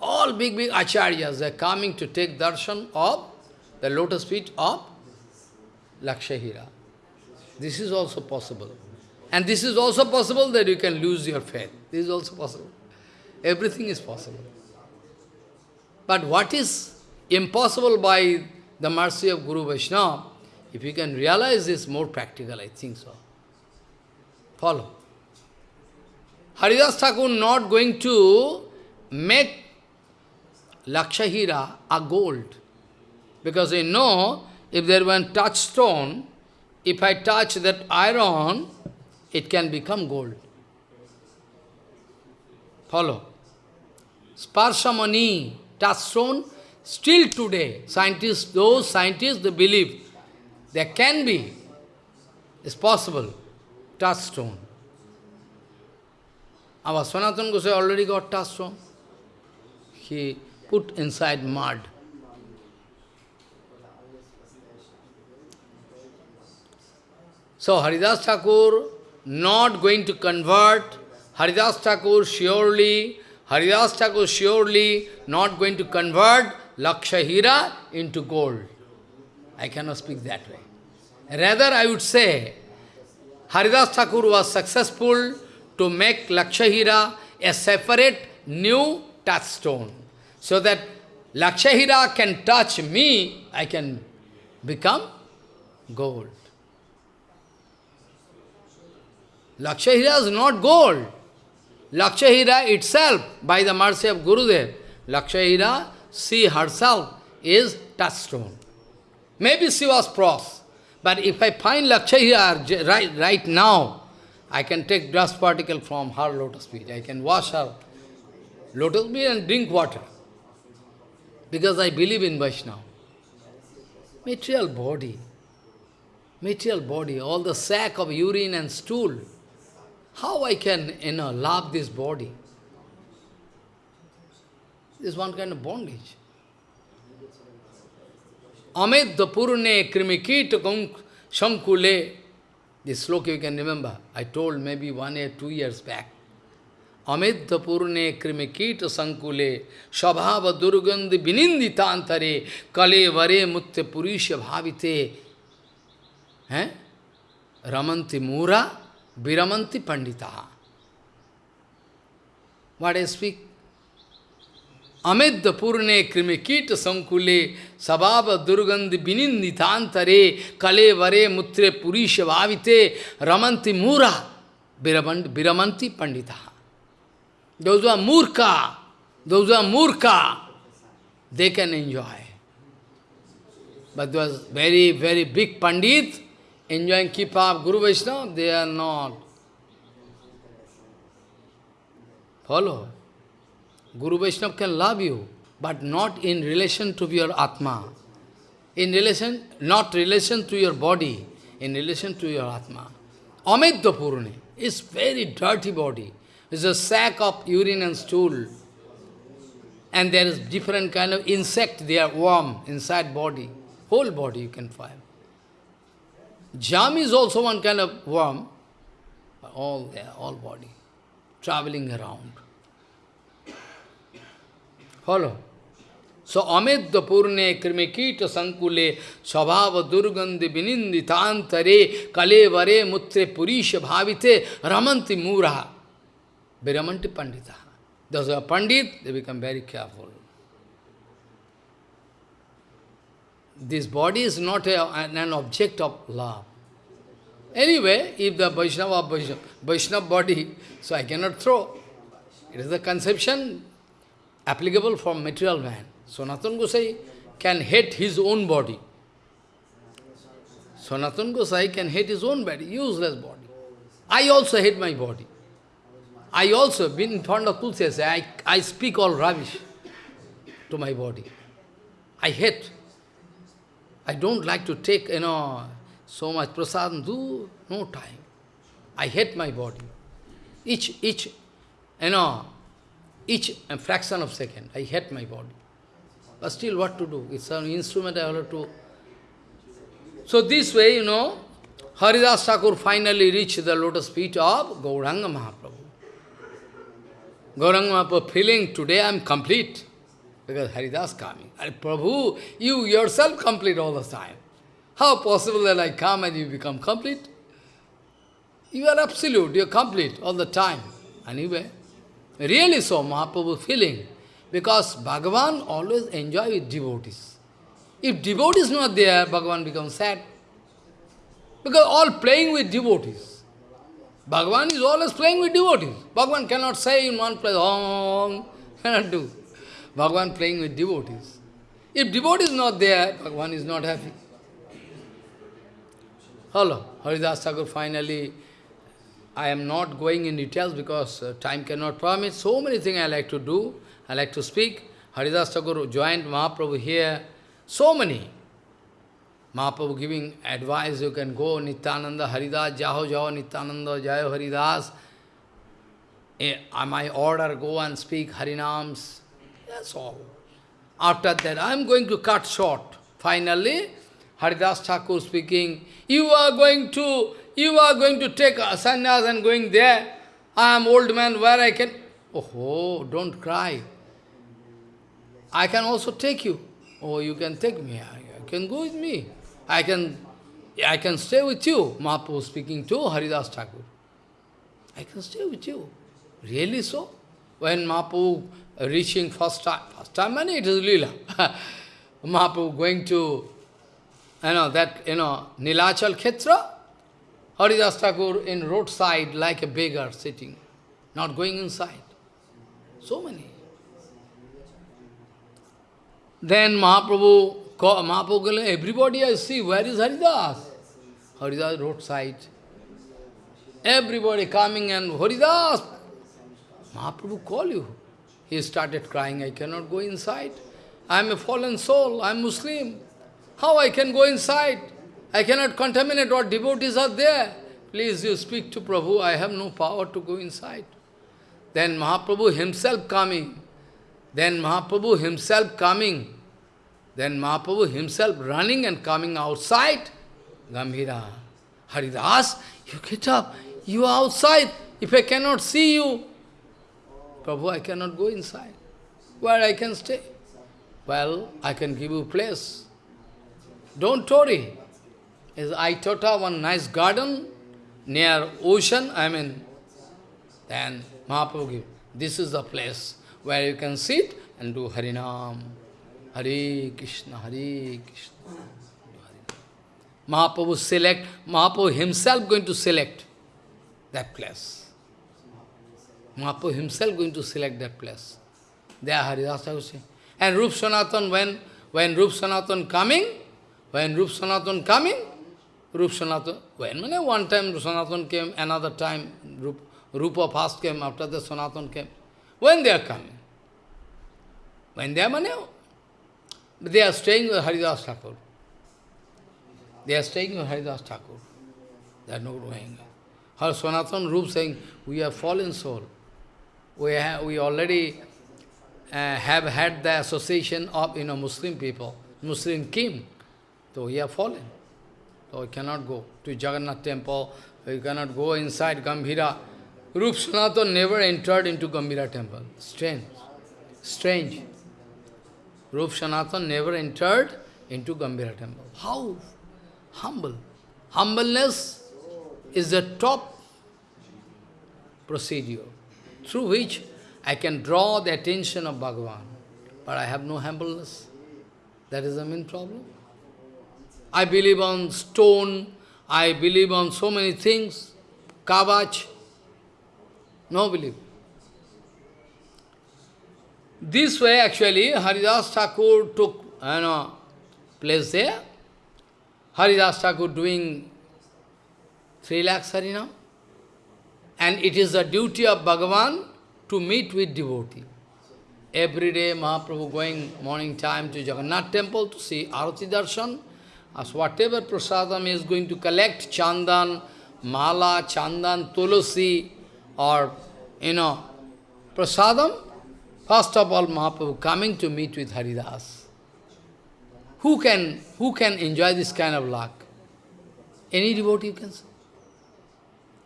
all big, big acharyas, are coming to take darshan of the lotus feet of Lakshahira. This is also possible. And this is also possible that you can lose your faith. This is also possible. Everything is possible. But what is impossible by the mercy of Guru Vaishnava, if you can realize this more practical, I think so. Follow. Haridas Thakur not going to make Lakshahira a gold. Because you know, if there were a touchstone, if I touch that iron, it can become gold. Follow. Sparshamani, touchstone, still today, scientists, those scientists, they believe there can be, it's possible, touchstone. Our Sanatana Goswami already got touchstone. He put inside mud. So Haridas Thakur not going to convert, Haridas Thakur surely, Haridas Thakur surely not going to convert Lakshahira into gold. I cannot speak that way. Rather, I would say, Haridas Thakur was successful to make Lakshahira a separate new touchstone, so that Lakshahira can touch me, I can become gold. Lakshahira is not gold. Lakshahira itself, by the mercy of Gurudev, Lakshahira, she herself is touchstone. Maybe she was pros, but if I find Lakshahira right, right now, I can take dust particle from her lotus feet. I can wash her lotus feet and drink water. Because I believe in Vaishnava. Material body, material body, all the sack of urine and stool, how I can, you love this body? This is one kind of bondage. Amit purune krimikita shankule. This sloka you can remember. I told maybe one year, two years back. Amit purune krimikita sankule shabhava durgandhi bininditantare kale vare mutte purisha bhavite. Eh? Viramanti Pandita. What I speak? Amedda Purne Krimikita Sankule Sababa Durgandhi Bininditantare Kale Vare Mutre Purisha Bhavite Ramanti Mura Viramanti Pandita. Those who are Murka, those who are Murka, they can enjoy. But those very, very big Pandit, enjoying keep up Guru Vaishnava, they are not. Follow. Guru Vaishnava can love you, but not in relation to your Atma. In relation, not relation to your body, in relation to your Atma. Amidya Purni is very dirty body. It's a sack of urine and stool. And there is different kind of insect, they are worm inside body. Whole body you can find. Jam is also one kind of worm, all there, all body, traveling around. Follow? So, amedya purne krimikita sankule svabhava durgandhi bininditantare kale vare mutre purisha bhavite ramanti mura viramanti pandita. Those are pandit, they become very careful. This body is not a, an object of love. Anyway, if the Vaishnava, Vaishnava, body, so I cannot throw. It is the conception applicable for material man. So Sanatana Gosai can hate his own body. So Sanatana Gosai can hate his own body, useless body. I also hate my body. I also, been in front of Tulsi, I, I speak all rubbish to my body. I hate. I don't like to take, you know, so much prasad, do no time. I hate my body. Each, each you know, each fraction of second, I hate my body. But still, what to do? It's an instrument I have to... So this way, you know, Haridas Thakur finally reached the lotus feet of Gauranga Mahaprabhu. Gauranga Mahaprabhu feeling, today I am complete. Because Haridas coming. Prabhu, you yourself complete all the time. How possible that I come and you become complete? You are absolute, you are complete all the time. Anyway, really so, Mahaprabhu feeling. Because Bhagavan always enjoy with devotees. If devotee is not there, Bhagavan becomes sad. Because all playing with devotees. Bhagavan is always playing with devotees. Bhagavan cannot say in one place, Om, cannot do. Bhagavan playing with devotees. If devotee is not there, Bhagavan is not happy. Hello, Haridas Thakur finally, I am not going in details because uh, time cannot permit. So many things I like to do, I like to speak. Haridas Thakur joined Mahaprabhu here, so many. Mahaprabhu giving advice, you can go, Nityananda, Haridas, Jaho Jaho, Nityananda, Jayo Haridas. Eh, my order, go and speak Harinams. That's all. After that, I am going to cut short. Finally, Haridas Thakur speaking, you are going to, you are going to take a sannyas and going there. I am old man, where I can... Oh, don't cry. I can also take you. Oh, you can take me. I can go with me. I can, I can stay with you. Mahaprabhu speaking to Haridas Thakur. I can stay with you. Really so? When Mahaprabhu reaching first time, first time, and it is Lila. Mahaprabhu going to you know, that, you know, Nilachal Khetra, Haridas Thakur in roadside like a beggar sitting, not going inside. So many. Then Mahaprabhu, Mahaprabhu, everybody I see, where is Haridas? Haridas roadside. Everybody coming and Haridas, Mahaprabhu call you. He started crying, I cannot go inside. I am a fallen soul, I am Muslim. How I can go inside? I cannot contaminate what devotees are there. Please, you speak to Prabhu, I have no power to go inside. Then Mahaprabhu himself coming. Then Mahaprabhu himself coming. Then Mahaprabhu himself running and coming outside. Gambhira, Haridas, you get up. You are outside. If I cannot see you, Prabhu, I cannot go inside. Where I can stay? Well, I can give you place. Don't worry. Is taught one nice garden near ocean, I mean, then Mahaprabhu give, this is the place where you can sit and do Harinam. Hare Krishna, Hare Krishna. Mahaprabhu select, Mahaprabhu himself going to select that place. Mahaprabhu himself going to select that place. There Haridas Thakur And Rup Sanatan, when, when Rup Sanatan coming, when Rup Sanatan coming, Rup Sanatan, when, when one time Sanatan came, another time Rup, Rupa first came, after the Sanatan came. When they are coming? When they are they are staying with Haridas Thakur. They are staying with Haridas Thakur. They are not going. Her Sanatan Rup saying, we are fallen soul. We, have, we already uh, have had the association of you know Muslim people, Muslim king. So we have fallen. So we cannot go to Jagannath temple, we cannot go inside Gambhira. Rup Sanatan never entered into Gambhira temple. Strange. Strange. Rup Sanatan never entered into Gambhira temple. How? Humble. Humbleness is the top procedure through which I can draw the attention of Bhagavan. But I have no humbleness. That is the main problem. I believe on stone, I believe on so many things, kavach, no belief. This way actually Haridas Thakur took you know, place there. Haridas Thakur doing three lakhs harinam. And it is the duty of Bhagavan to meet with devotee. Every day Mahaprabhu going morning time to Jagannath temple to see Arati Darshan. As whatever prasadam is going to collect, chandan, mala, chandan, tulasi, or, you know, prasadam, first of all Mahaprabhu coming to meet with Haridas. Who can, who can enjoy this kind of luck? Any devotee can say.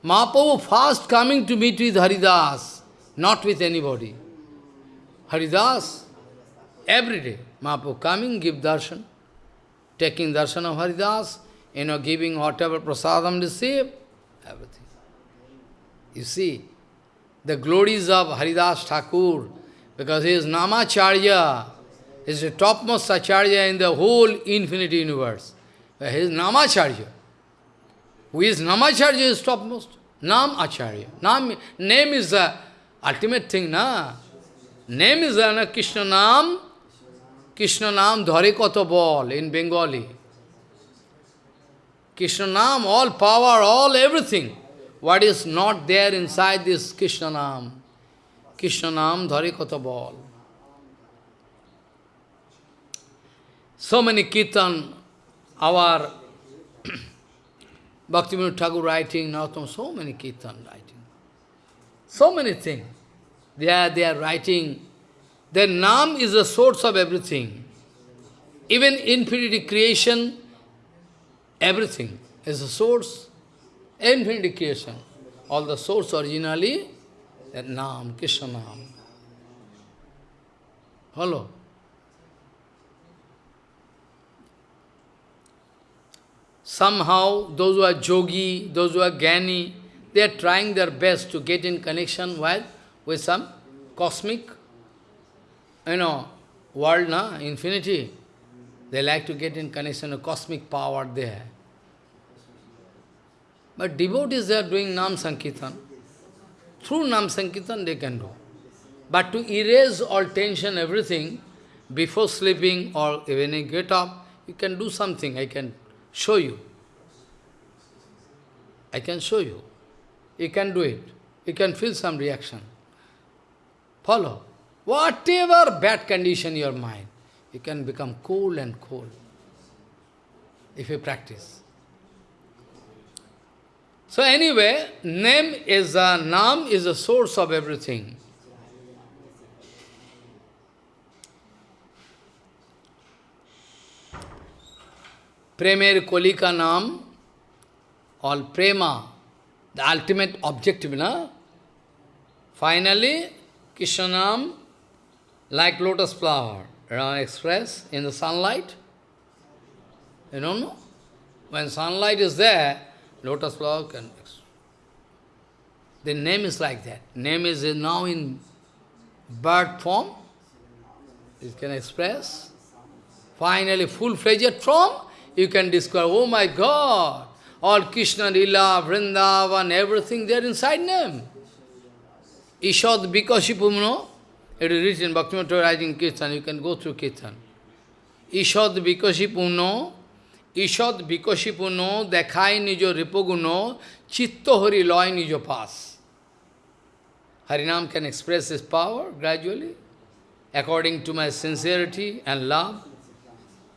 Mahaprabhu first coming to meet with Haridas, not with anybody. Haridas, every day, Mahaprabhu coming, give darshan, taking darshan of Haridas, you know, giving whatever prasadam receive, everything. You see, the glories of Haridas Thakur, because he is Namacharya, he is the topmost Acharya in the whole infinite universe. He is Namacharya. Who is Namacharya is topmost? Nam Acharya. Nam, name is the ultimate thing, na? Name is the na, Krishna Nam. Krishna Nam dhare koto bol in Bengali. Krishna Nam, all power, all everything. What is not there inside this Krishna Nam? Krishna Nam dhare koto bol. So many kirtan, our Bhaktivinoda Thakur writing, Narottam, so many kirtan writing. So many things. They are, they are writing. Their Nam is the source of everything. Even infinity creation, everything is the source. Infinity creation. All the source originally, that Nam, Krishna Nam. Hello. Somehow, those who are yogi, those who are gani, they are trying their best to get in connection with, with some cosmic, you know, world, na, infinity. They like to get in connection with cosmic power there. But devotees, they are doing Nam Sankirtan. Through Nam Sankirtan, they can do. But to erase all tension, everything, before sleeping or when you get up, you can do something. I can show you. I can show you. You can do it. You can feel some reaction. Follow. Whatever bad condition your mind, you can become cool and cool if you practice. So anyway, name is a nam is the source of everything. Premer Kolika Nam, all prema, the ultimate objective, na? Finally, Krishnanam, like lotus flower, Rama express in the sunlight. You don't know? When sunlight is there, lotus flower can The name is like that. Name is now in bird form. It can express. Finally, full-fledged form, you can discover, oh my God, all Krishna, Lila, Vrindavan, everything there inside name. Ishad Vikashipumno, it is written, Bhaktivinoda writing Kirtan, you can go through Kirtan. Ishad Vikashipumno, Ishad Vikashipumno, dekhai nijo ripoguno, chitto hari loy nijo pas. Harinam can express his power gradually, according to my sincerity and love.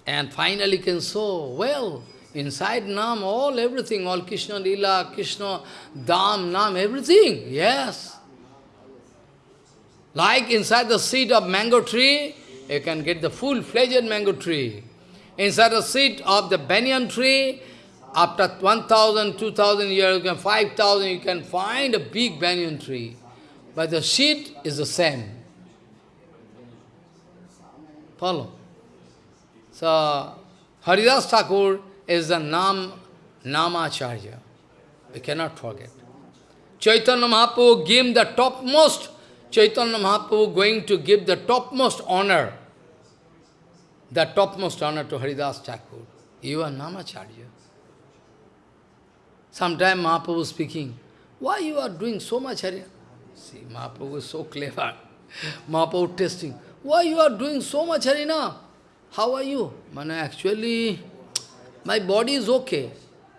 And finally can show, well, inside Nam, all, everything, all Krishna Lila, Krishna, Dham, Nam, everything, yes. Like inside the seed of mango tree, you can get the full-fledged mango tree. Inside the seed of the banyan tree, after 1,000, 2,000 years, 5,000, you can find a big banyan tree. But the seed is the same. Follow? So, Haridas Thakur is the Nam, Namacharya. We cannot forget. Chaitanya Mahaprabhu gave the topmost, Chaitanya Mahaprabhu going to give the topmost honor, the topmost honor to Haridas Thakur. You are Namacharya. Sometime Mahaprabhu speaking, why you are doing so much Harya? See, Mahaprabhu is so clever. Mahaprabhu testing, why you are doing so much Harina? How are you? Man, actually, my body is okay.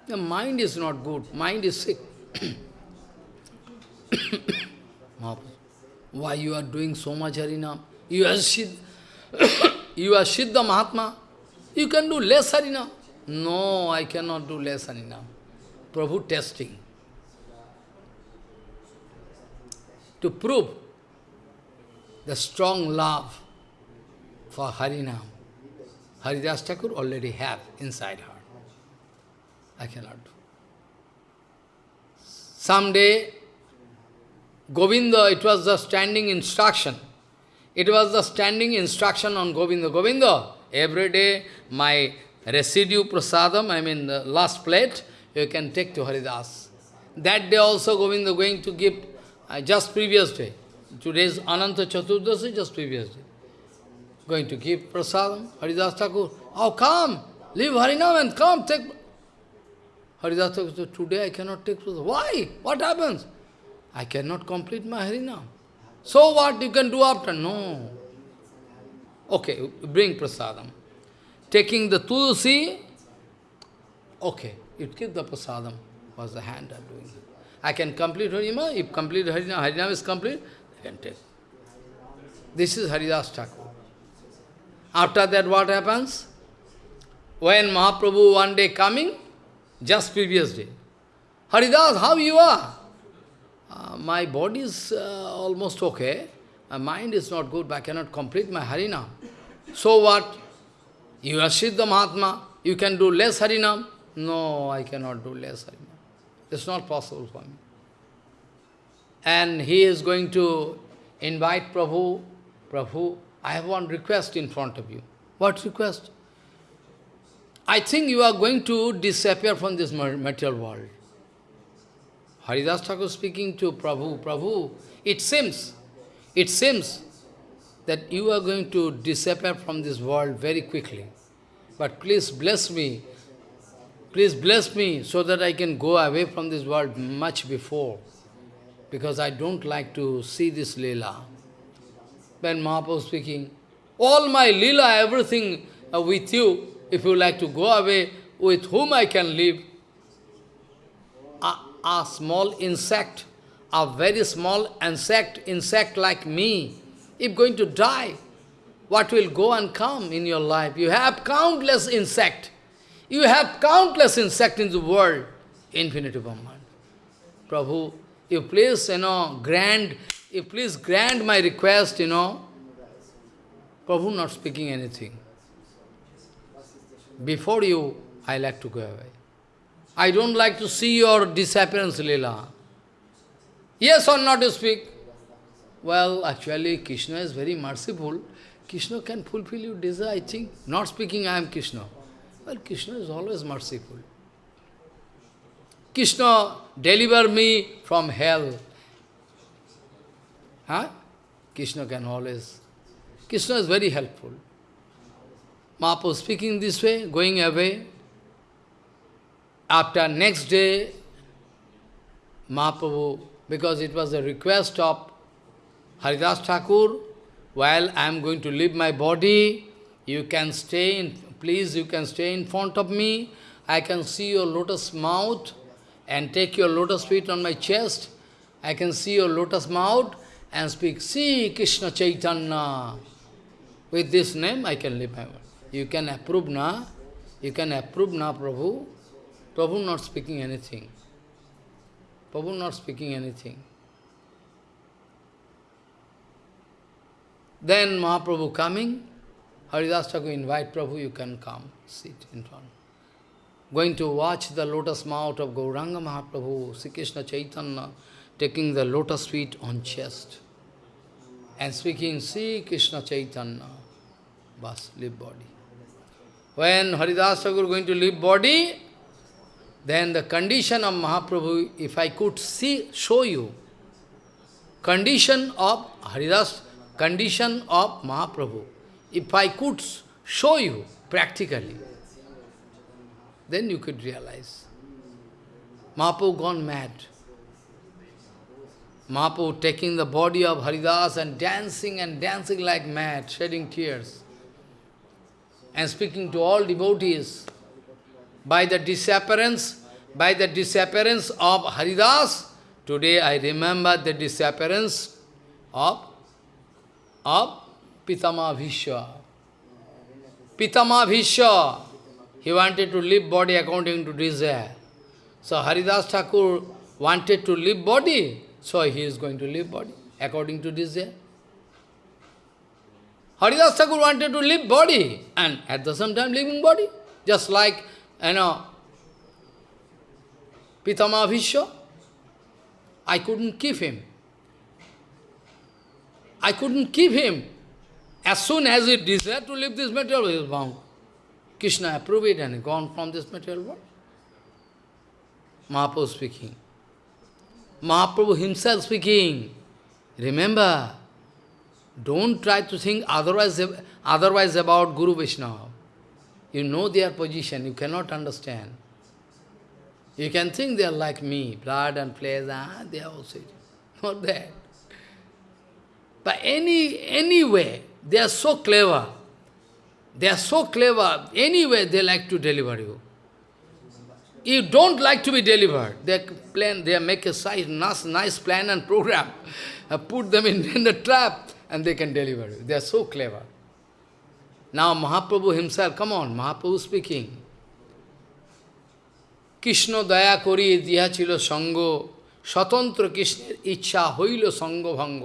The mind is not good. Mind is sick. Why you are doing so much Harinam? You are Siddha, you are Siddha Mahatma. You can do less Harinam. No, I cannot do less Harinam. Prabhu testing. To prove the strong love for Harinam. Haridas Thakur already have inside her. I cannot do. Someday, Govinda, it was the standing instruction. It was the standing instruction on Govinda. Govinda, every day my residue prasadam, I mean the last plate, you can take to Haridas. That day also Govinda going to give, uh, just previous day. Today's Ananta Chaturdasi, just previous day. Going to give prasadam, Haridas Thakur. Oh, come, leave Harinam and come, take. Haridas Thakur said, today I cannot take prasadam. Why? What happens? I cannot complete my Harinam. So what you can do after? No. Okay, bring prasadam. Taking the tulsi, okay, you keep the prasadam, was the hand of doing. I can complete Harinam, if complete Harinam, Harinam is complete, I can take. This is Haridas Thakur. After that, what happens? When Mahaprabhu one day coming, just previous day, Haridas, how you are? Uh, my body is uh, almost okay. My mind is not good, but I cannot complete my Harinam. So what? You are Siddha Mahatma, you can do less Harinam? No, I cannot do less Harinam. It's not possible for me. And he is going to invite Prabhu. Prabhu, I have one request in front of you. What request? I think you are going to disappear from this material world. Haridas Thakur speaking to Prabhu, Prabhu, it seems, it seems that you are going to disappear from this world very quickly. But please bless me, please bless me so that I can go away from this world much before. Because I don't like to see this Leela. When Mahaprabhu speaking, all my lila, everything uh, with you, if you like to go away, with whom I can live, a, a small insect, a very small insect, insect like me, if going to die, what will go and come in your life? You have countless insect. You have countless insect in the world, infinity Brahman. Prabhu, you place, you know, grant, please grant my request, you know. Prabhu not speaking anything. Before you, I like to go away. I don't like to see your disappearance, Leela. Yes or not to speak? Well, actually, Krishna is very merciful. Krishna can fulfill your desire, I think. Not speaking, I am Krishna. Well, Krishna is always merciful. Krishna, deliver me from hell. Huh? Krishna can always. Krishna is very helpful. Mahaprabhu speaking this way, going away. After next day, Mahaprabhu, because it was a request of Haridas Thakur, while I am going to leave my body, you can stay in, please you can stay in front of me, I can see your lotus mouth and take your lotus feet on my chest, I can see your lotus mouth and speak, see Krishna Chaitanya. With this name I can live. You can approve na, you can approve na Prabhu. Prabhu not speaking anything. Prabhu not speaking anything. Then Mahaprabhu coming, Haridas Thakur invite Prabhu, you can come, sit in front. Going to watch the lotus mouth of Gauranga Mahaprabhu, Sri Krishna Chaitanya, taking the lotus feet on chest and speaking, Sri Krishna Chaitanya, bas, leave body. When Haridas Thakur going to leave body, then the condition of Mahaprabhu, if I could see, show you, condition of Haridas, condition of Mahaprabhu, if I could show you practically, then you could realize. Mahaprabhu gone mad. Mahaprabhu taking the body of Haridas and dancing and dancing like mad, shedding tears, and speaking to all devotees. By the disappearance, by the disappearance of Haridas, today I remember the disappearance of, of Pitama Bhishma. Pitama Bhishma, he wanted to leave body according to desire. So Haridas Thakur wanted to leave body, so he is going to leave body according to desire. Haridas Thakur wanted to leave body and at the same time living body. Just like, you know, Pitama Bhishma. I couldn't keep him. I couldn't keep him. As soon as he desired to leave this material, he was bound. Krishna approved it and gone from this material world. Mahaprabhu speaking. Mahaprabhu himself speaking. Remember, don't try to think otherwise, otherwise about Guru Vishnu. You know their position, you cannot understand. You can think they are like me, blood and flesh, ah, they are also. Not that. But any, anyway, they are so clever. They are so clever. Anyway, they like to deliver you. You don't like to be delivered. They plan, they make a size nice, nice plan and program. put them in, in the trap and they can deliver you. They are so clever. Now Mahaprabhu himself, come on, Mahaprabhu speaking. Krishna দয়া করি দিয়াছিল সঙ্গ স্বতন্ত্র কৃষ্ণের ইচ্ছা হইল সঙ্গভঙ্গ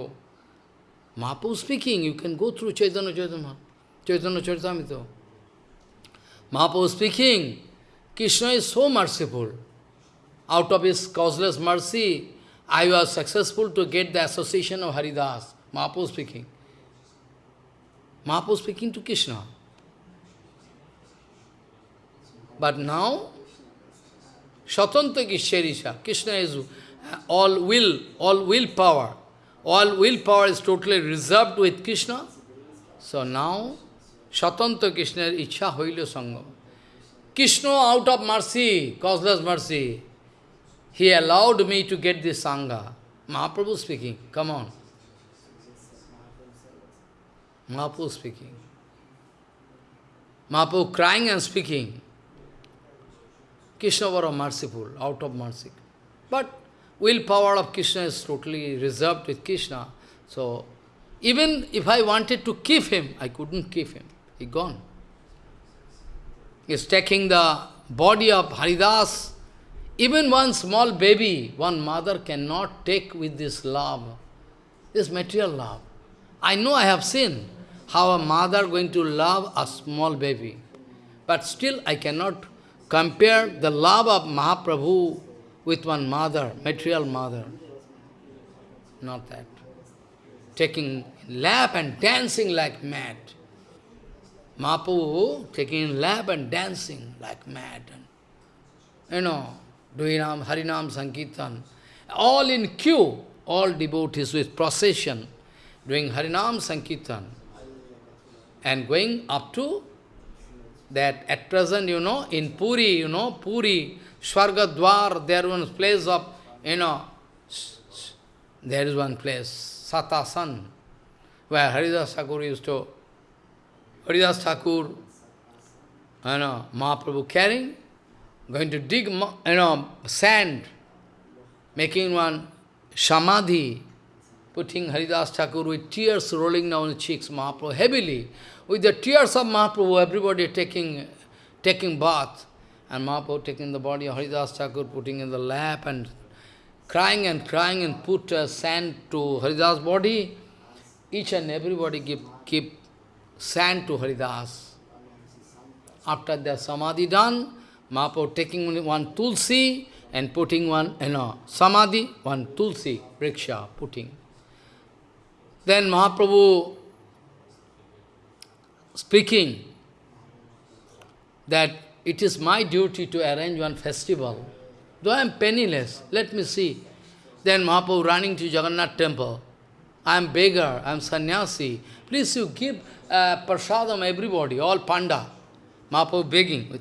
মাপু speaking you can go through Chaitanya Chaitanya Chaitanya Charitamrita মাপু speaking Krishna is so merciful. Out of his causeless mercy, I was successful to get the association of Haridas, Mahaprabhu speaking. Mahaprabhu speaking to Krishna. But now, Shatanta Kisharisha, Krishna is all will, all willpower. All willpower is totally reserved with Krishna. So now, Shatanta Krishna Icha Hoilo Sangam. Krishna out of mercy, causeless mercy, he allowed me to get this Sangha. Mahaprabhu speaking, come on. Mahaprabhu speaking. Mahaprabhu crying and speaking. Krishna was merciful, out of mercy. But willpower of Krishna is totally reserved with Krishna. So, even if I wanted to keep him, I couldn't keep him. He gone. He's taking the body of Haridas. Even one small baby, one mother cannot take with this love, this material love. I know I have seen how a mother going to love a small baby. But still I cannot Compare the love of Mahaprabhu with one mother, material mother. Not that. Taking lap and dancing like mad. Mahaprabhu taking lap and dancing like mad. And, You know, doing Harinam Sankirtan. All in queue, all devotees with procession, doing Harinam Sankirtan. And going up to that at present, you know, in Puri, you know, Puri, Swargadwar, there one place of, you know, there is one place, Satasan, where Haridas Thakur used to, Haridas Thakur, you know, Mahaprabhu carrying, going to dig, you know, sand, making one samadhi, putting Haridas Thakur with tears rolling down the cheeks, Mahaprabhu, heavily, with the tears of Mahaprabhu, everybody taking, taking bath. And Mahaprabhu taking the body of Haridas Thakur, putting in the lap and crying and crying and put uh, sand to Haridas' body. Each and everybody give, keep sand to Haridas. After the samadhi done, Mahaprabhu taking one tulsi and putting one, you know, samadhi, one tulsi, riksha, putting. Then Mahaprabhu speaking that it is my duty to arrange one festival. Though I am penniless, let me see. Then Mahaprabhu running to Jagannath temple. I am beggar, I am sannyasi. Please you give uh, prasadam everybody, all panda. Mahaprabhu begging.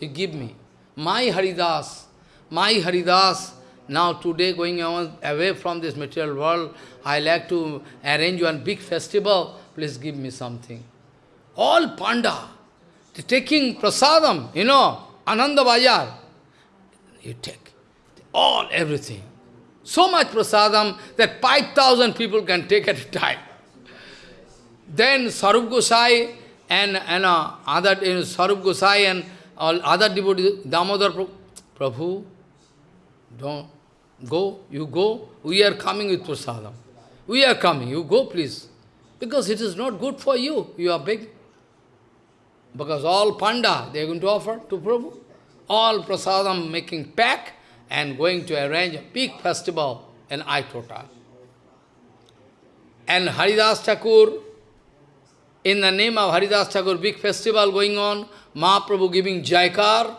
You give me. My Haridas, my Haridas, now today going away from this material world, I like to arrange one big festival. Please give me something all panda, taking prasadam, you know, Ananda Bajar. You take all, everything. So much prasadam that 5,000 people can take at a time. Then Sarup Gosai and, and uh, other you know, Sarup Gosai and all other devotees, Damodar Prabhu, don't go, you go, we are coming with prasadam. We are coming, you go please. Because it is not good for you. You are big. Because all panda, they are going to offer to Prabhu. All prasadam making pack and going to arrange a big festival in Aitota. And Haridas Thakur, in the name of Haridas Thakur, big festival going on, Mahaprabhu giving Jaikar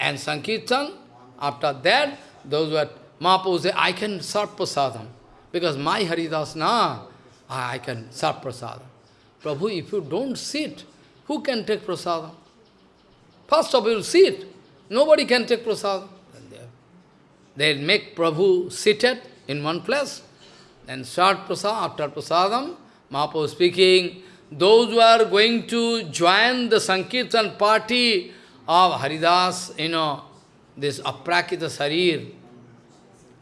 and Sankirtan. After that, those were, Mahaprabhu say, I can serve prasadam. Because my Haridas, na, I can serve prasadam. Prabhu, if you don't sit, who can take prasadam? First of all, sit. Nobody can take prasadam. They make Prabhu seated in one place, and start prasadam. After prasadam, Mahaprabhu speaking, those who are going to join the Sankirtan party of Haridas, you know, this aprakita sarir,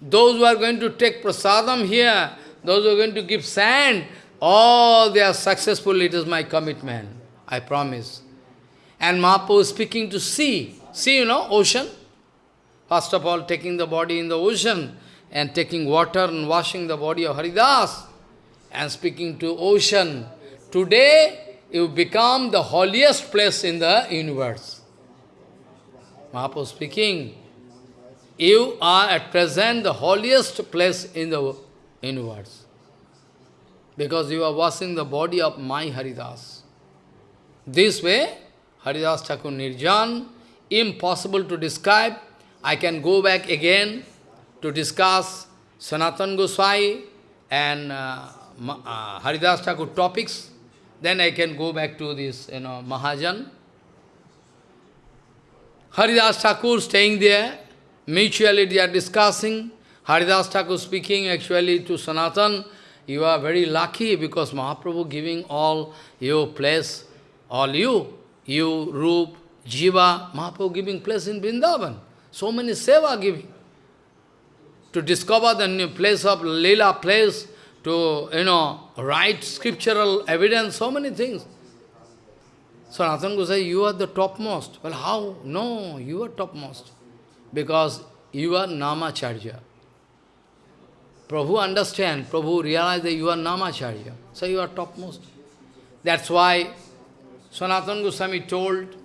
those who are going to take prasadam here, those who are going to give sand, all they are successful, it is my commitment, I promise. And Mahaprabhu is speaking to sea, sea, you know, ocean. First of all, taking the body in the ocean, and taking water and washing the body of Haridas, and speaking to ocean. Today, you become the holiest place in the universe. Mahaprabhu speaking, you are at present the holiest place in the universe. Because you are washing the body of my Haridas. This way, Haridas Thakur Nirjan, impossible to describe. I can go back again to discuss Sanatan Goswami and uh, uh, Haridas Thakur topics. Then I can go back to this, you know, Mahajan. Haridas Thakur staying there, mutually they are discussing. Haridas Thakur speaking actually to Sanatan, you are very lucky because Mahaprabhu giving all your place, all you, you, Rup, Jiva, Mahaprabhu giving place in Vrindavan. So many seva giving. To discover the new place of Lila place, to, you know, write scriptural evidence, so many things. Sanatan Gosai, you are the topmost. Well, how? No, you are topmost. Because you are Namacharya. Prabhu understand, Prabhu realize that you are Namacharya. So you are topmost. That's why Sanatana Goswami told,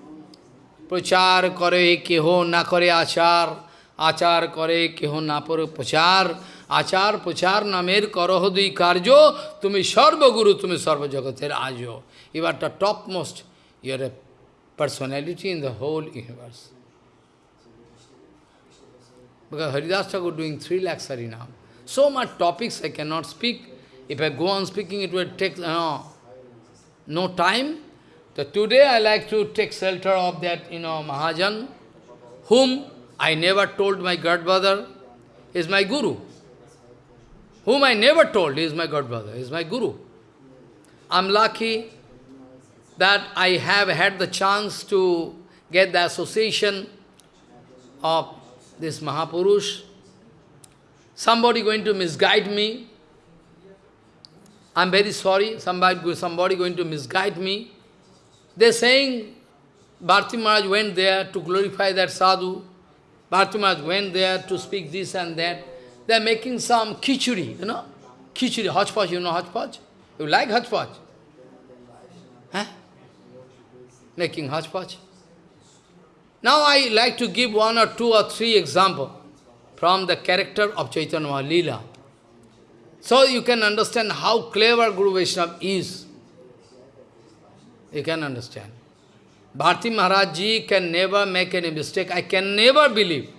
Prachar kare keho na kare achar, achar kare keho na pare prachar, achar prachar namer karaho dui karjo, tumi sarva guru, tumi sarva jagater ajo. You are the topmost. You are a personality in the whole universe. Because Haridas Thakur doing three lakhs harinam. So much topics I cannot speak. If I go on speaking, it will take uh, no time. So today I like to take shelter of that, you know, Mahajan, whom I never told my godbrother is my guru. Whom I never told is my godbrother, is my guru. I'm lucky that I have had the chance to get the association of this Mahapurush. Somebody going to misguide me. I'm very sorry, somebody, somebody going to misguide me. They're saying Bharti Maharaj went there to glorify that sadhu. Bharti Maharaj went there to speak this and that. They're making some khichuri, you know? Khichuri, hodgepodge, you know hodgepodge? You like hodgepodge? Huh? Making hodgepodge. Now I like to give one or two or three examples from the character of Chaitanya Leela. So you can understand how clever Guru Vaishnava is. You can understand. Bharti Maharaj Ji can never make any mistake. I can never believe.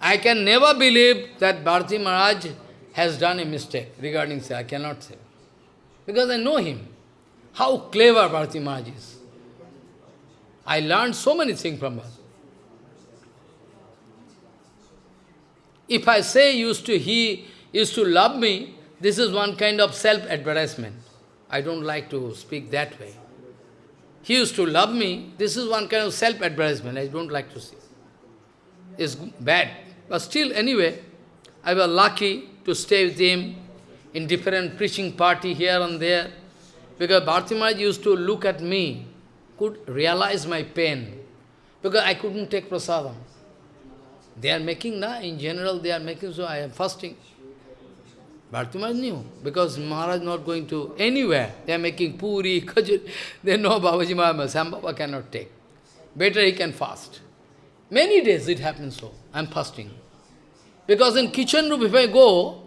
I can never believe that Bharti Maharaj has done a mistake regarding say. I cannot say. Because I know him. How clever Bharti Maharaj is. I learned so many things from her. If I say used to he used to love me, this is one kind of self-advertisement. I don't like to speak that way. He used to love me, this is one kind of self-advertisement, I don't like to see. It's bad. But still, anyway, I was lucky to stay with him in different preaching party here and there. Because Bharti used to look at me, could realize my pain. Because I couldn't take prasadam. They are making, na, in general they are making, so I am fasting. Bharati Maharaj knew, because Maharaj is not going to anywhere. They are making puri, kajur. They know Babaji Maharaj, Sam cannot take. Better he can fast. Many days it happens so. I am fasting. Because in kitchen room, if I go,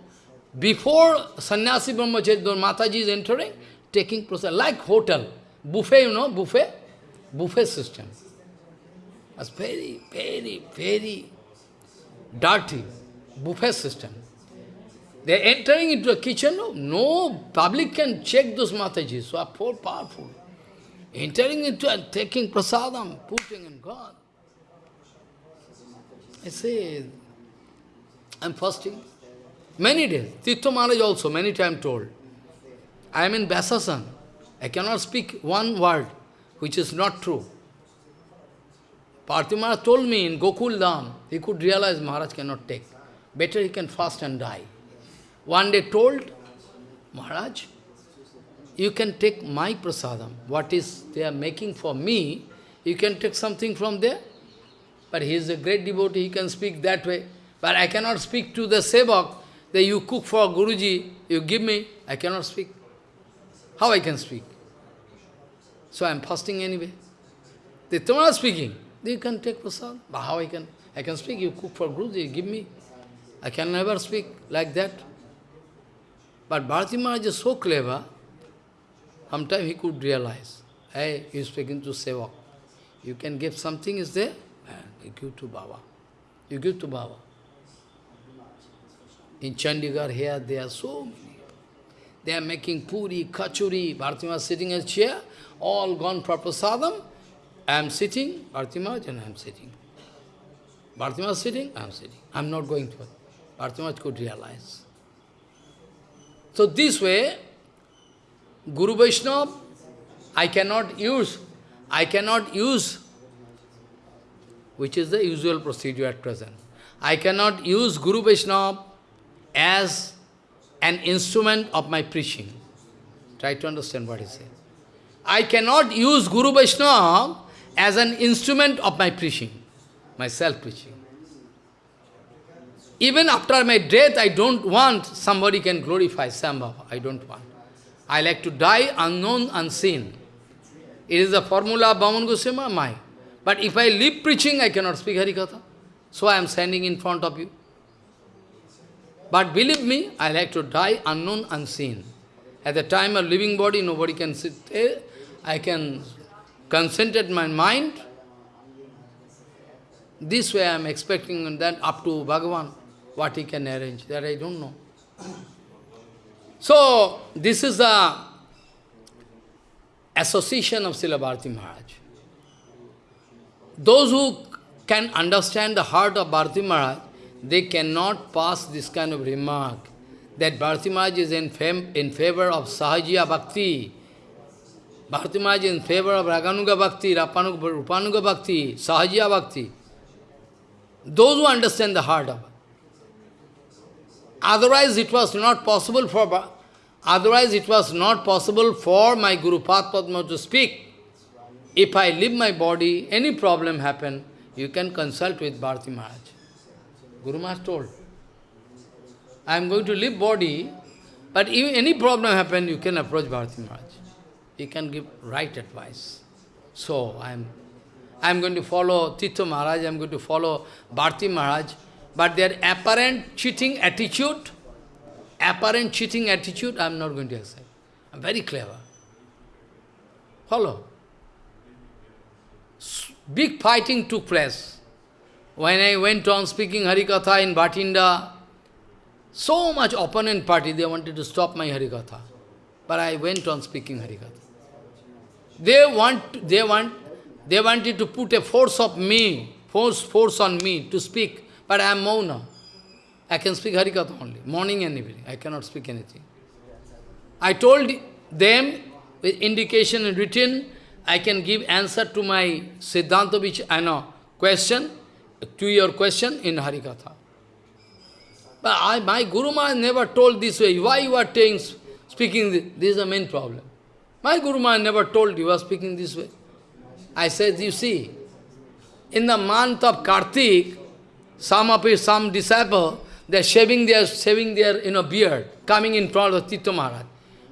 before sannyasi brahmacharya, Mataji is entering, taking process, like hotel, buffet, you know, buffet, buffet system. That's very, very, very dirty buffet system. They are entering into a kitchen, no, no public can check those Matajis, so are so powerful. Entering into and taking prasadam, putting in God. I say, I'm fasting. Many days. Tirtha Maharaj also, many times told. I am in Vyasasan. I cannot speak one word which is not true. Partha Maharaj told me in Gokul Dham, he could realize Maharaj cannot take. Better he can fast and die. One day told, Maharaj, you can take my prasadam, what is they are making for me, you can take something from there. But he is a great devotee, he can speak that way. But I cannot speak to the sevak, that you cook for Guruji, you give me, I cannot speak. How I can speak? So I am fasting anyway. The Tamara speaking, you can take prasad. But how I can? I can speak, you cook for Guruji, give me. I can never speak like that. But Bharati Maharaj is so clever, sometimes he could realize, hey, he is speaking to Sevak. You can give something, is there? You give to Baba. You give to Baba. In Chandigarh here, there are so many. They are making puri, kachuri, Bharati Maharaj sitting in a chair, all gone for prasadam. I am sitting, Bharati Maharaj, and I am sitting. Bharati Maharaj sitting, I am sitting. I am not going to. Bharati Maharaj could realize. So this way, Guru Vaishnava, I cannot use, I cannot use, which is the usual procedure at present. I cannot use Guru Vaishnava as an instrument of my preaching. Try to understand what he said. I cannot use Guru Vaishnava as an instrument of my preaching, my self-preaching. Even after my death, I don't want somebody can glorify Sambhava. I don't want. I like to die unknown, unseen. It is the formula of Vaman Goswami, my. But if I live preaching, I cannot speak Harikatha. So I am standing in front of you. But believe me, I like to die unknown, unseen. At the time of living body, nobody can sit there. I can concentrate my mind. This way I am expecting that up to Bhagavan what he can arrange, that I don't know. So, this is the association of Srila Bharati Maharaj. Those who can understand the heart of Bharati Maharaj, they cannot pass this kind of remark that Bharati Maharaj is in, in favor of Sahajiya Bhakti. Bharati Maharaj in favor of Raganuga Bhakti, Rupanuga Bhakti, Sahajiya Bhakti. Those who understand the heart of Otherwise it was not possible for otherwise it was not possible for my Guru Padma to speak. If I leave my body, any problem happen, you can consult with Bharati Maharaj. Guru Maharaj told. I am going to leave body, but if any problem happen, you can approach Bharati Maharaj. He can give right advice. So I am I am going to follow Tirtha Maharaj, I am going to follow Bharati Maharaj. But their apparent cheating attitude, apparent cheating attitude, I am not going to accept. I am very clever. Follow. Big fighting took place. When I went on speaking Harikatha in Bhatinda, so much opponent party, they wanted to stop my Harikatha. But I went on speaking Harikatha. They want, they want, they wanted to put a force of me, force, force on me to speak. But I am Mauna. I can speak Harikatha only, morning and evening. I cannot speak anything. I told them, with indication written, I can give answer to my Siddhanta, which I know, question, to your question in Harikatha. But I, my Guru Maharaj never told this way. Why you are saying, speaking this? This is the main problem. My Guru Maharaj never told you are speaking this way. I said, you see, in the month of Kartik, some of his, some disciple, they're shaving their, shaving their you know, beard, coming in front of Tirtha Maharaj.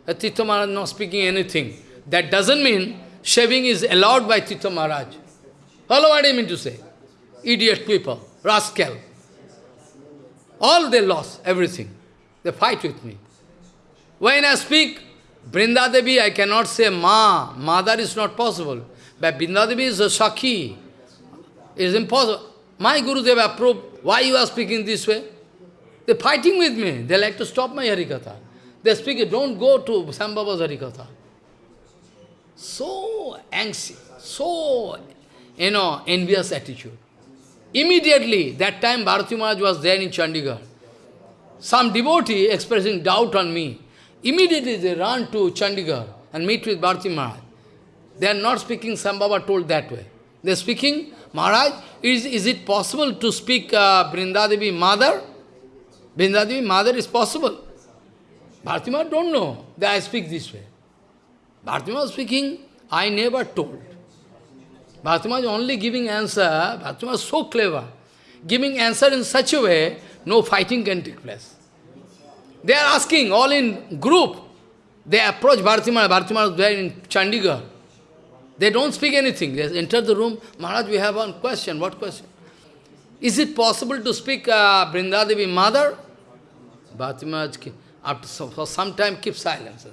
Uh, Tirtha Maharaj not speaking anything. That doesn't mean shaving is allowed by Tirtha Maharaj. Follow what I mean to say? Idiot people, rascal. All they lost, everything. They fight with me. When I speak, Vrindadevi, I cannot say Ma, mother is not possible. But Vrindadevi is a Sakhi. It is impossible. My Guru Dev approved. Why you are speaking this way? They're fighting with me. They like to stop my Harikatha. They speak, don't go to Sambhaba's Harikatha. So anxious, so, you know, envious attitude. Immediately, that time Bharati Maharaj was there in Chandigarh. Some devotee expressing doubt on me. Immediately they run to Chandigarh and meet with Bharati Maharaj. They are not speaking Sambhava told that way. They are speaking, Maharaj, is, is it possible to speak uh, mother? Vrindadevi mother is possible. Bharati Maharaj don't know that I speak this way. Bharati Maharaj speaking, I never told. Bharati is only giving answer, Bharati is so clever. Giving answer in such a way, no fighting can take place. They are asking, all in group. They approach Bharati Maharaj, Bharati Maharaj there in Chandigarh. They don't speak anything. They enter the room, Maharaj, we have one question. What question? Is it possible to speak uh, mother? Bharati Maharaj, after for some time, keep silence.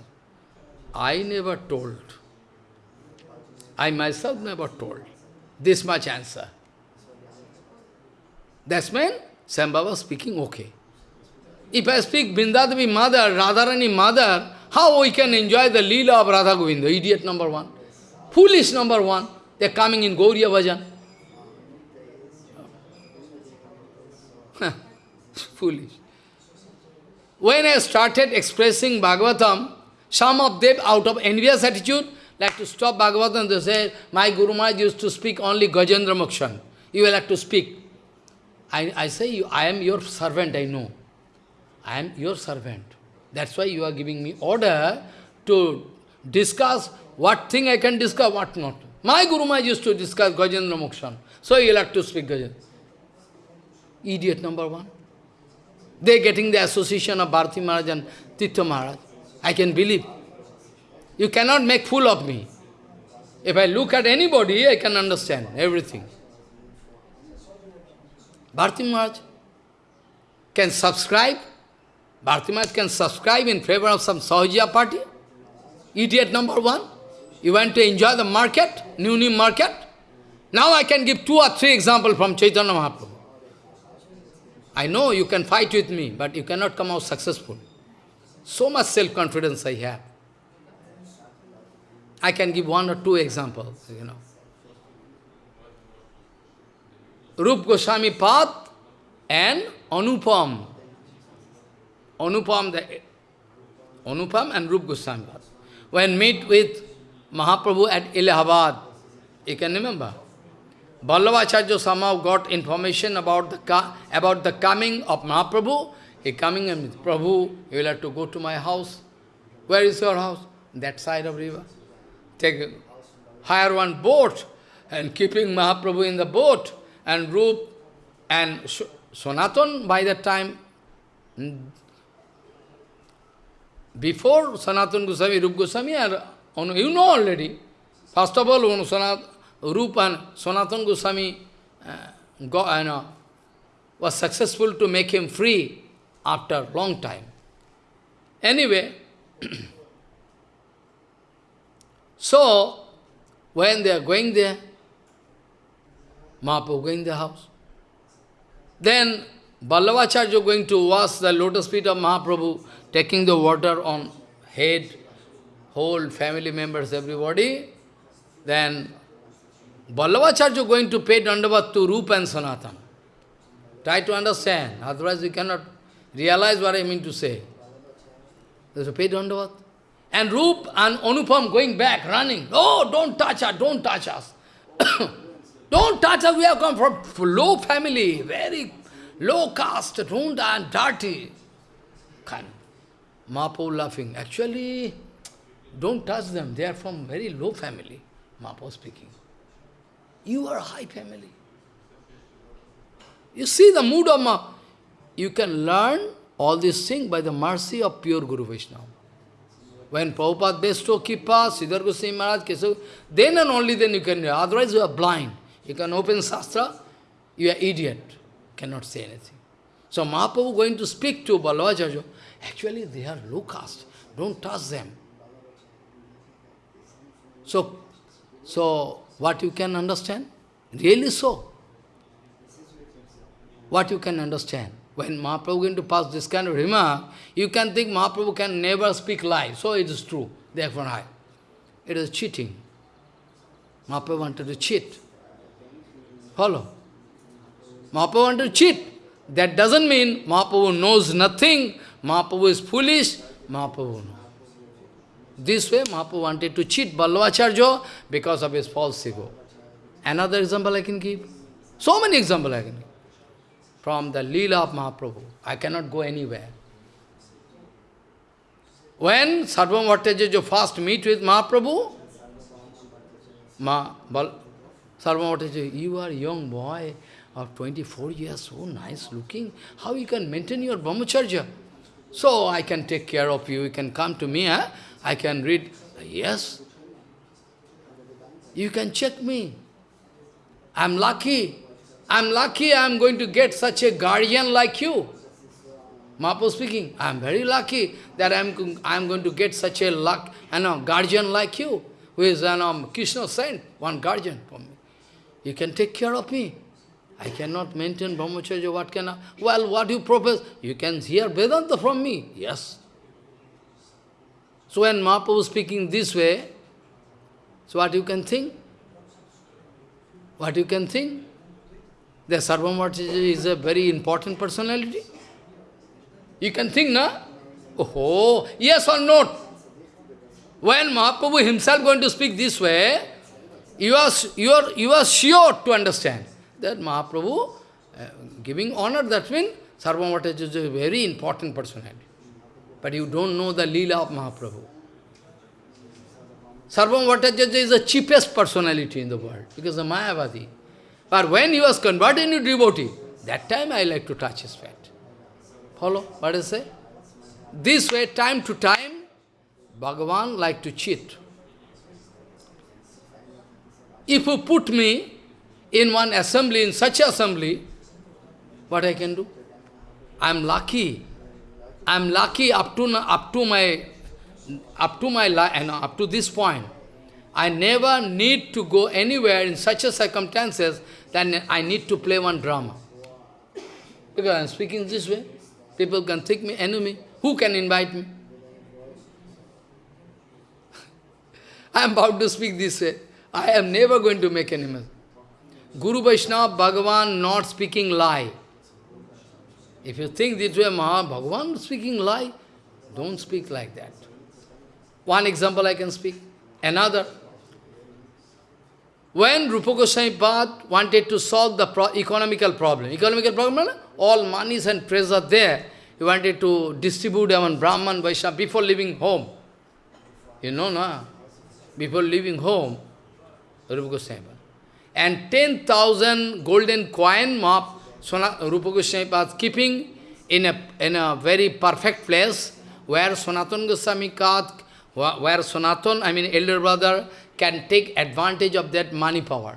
I never told. I myself never told. This much answer. That's when Sambhava speaking okay. If I speak Vrindadevi mother, Radharani mother, how we can enjoy the Leela of Radha Govinda? Idiot number one. Foolish number one. They're coming in Gauriya Bhajan. Foolish. When I started expressing Bhagavatam, some of them, out of envious attitude, like to stop Bhagavatam, they say, my Guru Maharaj used to speak only Gajendra Mokshan. You will have to speak. I, I say, I am your servant, I know. I am your servant. That's why you are giving me order to discuss what thing I can discuss, what not. My Guru Maharaj used to discuss Gajendra Mokshan. So you have to speak Gajendra. Idiot number one. They're getting the association of Bharati Maharaj and Tirtha Maharaj. I can believe. You cannot make fool of me. If I look at anybody, I can understand everything. Bharati Maharaj can subscribe. Bharati Maharaj can subscribe in favor of some Sahajiya party. Idiot number one. You want to enjoy the market, new new market? Now I can give two or three examples from Chaitanya Mahaprabhu. I know you can fight with me, but you cannot come out successful. So much self-confidence I have. I can give one or two examples, you know. Rup Goswami Pad and Anupam. Anupam, the, Anupam and Rup Goswami Pad. When meet with Mahaprabhu at Allahabad, you can remember? Vallabhacharya somehow got information about the, about the coming of Mahaprabhu. He coming and Prabhu, you will have to go to my house. Where is your house? That side of river. Take, hire one boat and keeping Mahaprabhu in the boat and Rup and Sanatan by that time, before Sanatan Goswami, Rup Goswami, you know already. First of all, on Sanat, Rupa and Sanatan Goswami uh, got, you know, was successful to make him free after long time. Anyway, so, when they are going there, Mahaprabhu going the house. Then Vallabhacharya going to wash the lotus feet of Mahaprabhu, taking the water on head, whole family members, everybody. Then Vallabhacharya going to pay dandavat to Rupa and Sanatan. Try to understand, otherwise you cannot realize what I mean to say. There's a pay dandavat. And Rup and Anupam going back, running. Oh, don't touch us, don't touch us. don't touch us, we have come from low family, very low caste, don't and dirty. Kind. Mahaprabhu laughing. Actually, don't touch them, they are from very low family. Mahaprabhu speaking. You are high family. You see the mood of you can learn all these things by the mercy of pure Guru Vaishnava. When Prabhupada bestow kripa, Sridhar Goswami Maharaj, Kesav, then and only then you can, otherwise you are blind. You can open Shastra, you are idiot, cannot say anything. So Mahaprabhu going to speak to Vallabhacharya, actually they are low caste, don't touch them. So, so what you can understand? Really so. What you can understand? When Mahaprabhu going to pass this kind of remark, you can think Mahaprabhu can never speak lie. So it is true. Therefore I. It is cheating. Mahaprabhu wanted to cheat. Follow. Mahaprabhu wanted to cheat. That doesn't mean Mahaprabhu knows nothing. Mahaprabhu is foolish. Mahaprabhu knows. This way Mahaprabhu wanted to cheat Vallabhacharya because of his false ego. Another example I can give. So many examples I can give. From the Leela of Mahaprabhu. I cannot go anywhere. When Sarvabhauma Bhattacharya first meet with Mahaprabhu, Ma, Bal, Sarvam you are a young boy of 24 years, so nice looking. How you can maintain your brahmacharya? So I can take care of you, you can come to me, eh? I can read. Yes. You can check me. I'm lucky. I'm lucky I'm going to get such a guardian like you. Mahaprabhu speaking, I'm very lucky that I'm, I'm going to get such a luck, you know, guardian like you, who is you know, Krishna saint, one guardian for me. You can take care of me. I cannot maintain brahmacharya, what can I? Well, what you propose? You can hear Vedanta from me. Yes. So when Mahaprabhu speaking this way, so what you can think? What you can think? The Sarvamacharya is a very important personality. You can think, na? Oh, yes or not? When Mahaprabhu himself going to speak this way, you are, you are, you are sure to understand that Mahaprabhu uh, giving honor, that means Sarvamacharya is a very important personality. But you don't know the Leela of Mahaprabhu. Sarvabhauma Bhattacharya is the cheapest personality in the world, because of Mayavadi. But when he was converted into devotee, that time I like to touch his feet. Follow what I say? This way, time to time, Bhagavan like to cheat. If you put me in one assembly, in such assembly, what I can do? I am lucky. I am lucky up to, up to my up to my life, and uh, up to this point. I never need to go anywhere in such a circumstances that I need to play one drama. Because I am speaking this way. People can think me enemy. Who can invite me? I am about to speak this way. I am never going to make enemies. Guru Vaishnava, Bhagavan not speaking lie. If you think this way, Maha, Bhagavan speaking lie, don't speak like that. One example I can speak. Another. When Rupa Goswami Pad wanted to solve the pro economical problem, economical problem, all monies and treasure there, he wanted to distribute among Brahman, Vaishnava before leaving home. You know, no? Before leaving home, Rupa Goswami And 10,000 golden coin mop, Rupa Goswami Pad keeping in a, in a very perfect place where Sanatana Goswami Pad, where Sanatan, I mean elder brother, can take advantage of that money power.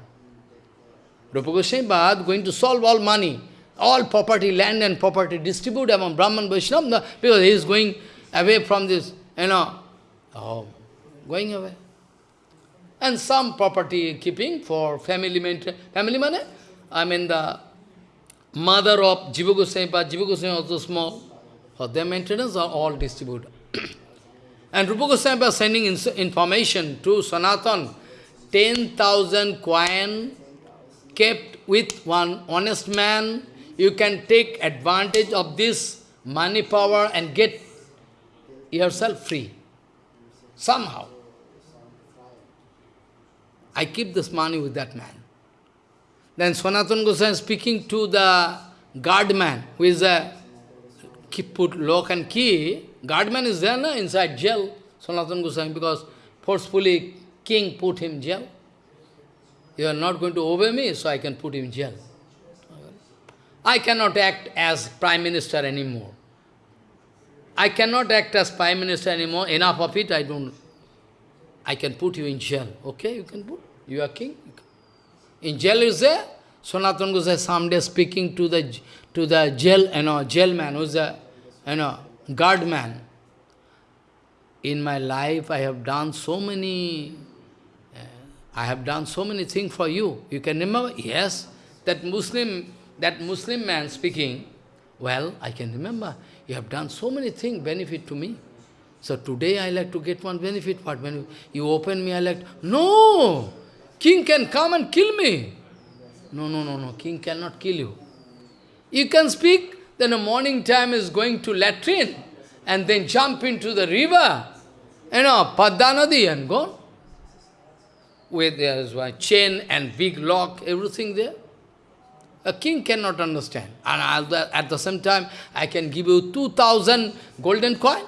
Rupa Goswami Pad going to solve all money all property, land and property distribute among Brahman, Vaishnava, because he is going away from this, you know, oh, going away. And some property keeping for family. Family money? I mean the mother of Jiva Goswami, Jiva Goswami also small. For their maintenance are all distributed. and Rupa Goswami is sending information to Sanatan, 10,000 coin kept with one honest man you can take advantage of this money power and get yourself free. Somehow. I keep this money with that man. Then Sanatana Goswami speaking to the guardman, who is a keep put lock and key. Guardman is there no, inside jail, Sanatana Goswami, because forcefully king put him jail. You are not going to obey me, so I can put him jail. I cannot act as Prime Minister anymore. I cannot act as Prime Minister anymore. Enough of it, I don't. I can put you in jail. Okay, you can put. You are king. In jail is there. Sanatana Gosai someday speaking to the to the jail, you know, jail man who's a you know guard man. In my life, I have done so many. Uh, I have done so many things for you. You can remember? Yes, that Muslim, that Muslim man speaking. Well, I can remember. You have done so many things, benefit to me. So today I like to get one benefit. What when you open me, I like, no! King can come and kill me. No, no, no, no. King cannot kill you. You can speak, then a morning time is going to latrine, and then jump into the river, you know, Paddanadi and go. With there's a chain and big lock, everything there. A king cannot understand. And at the same time, I can give you 2,000 golden coin.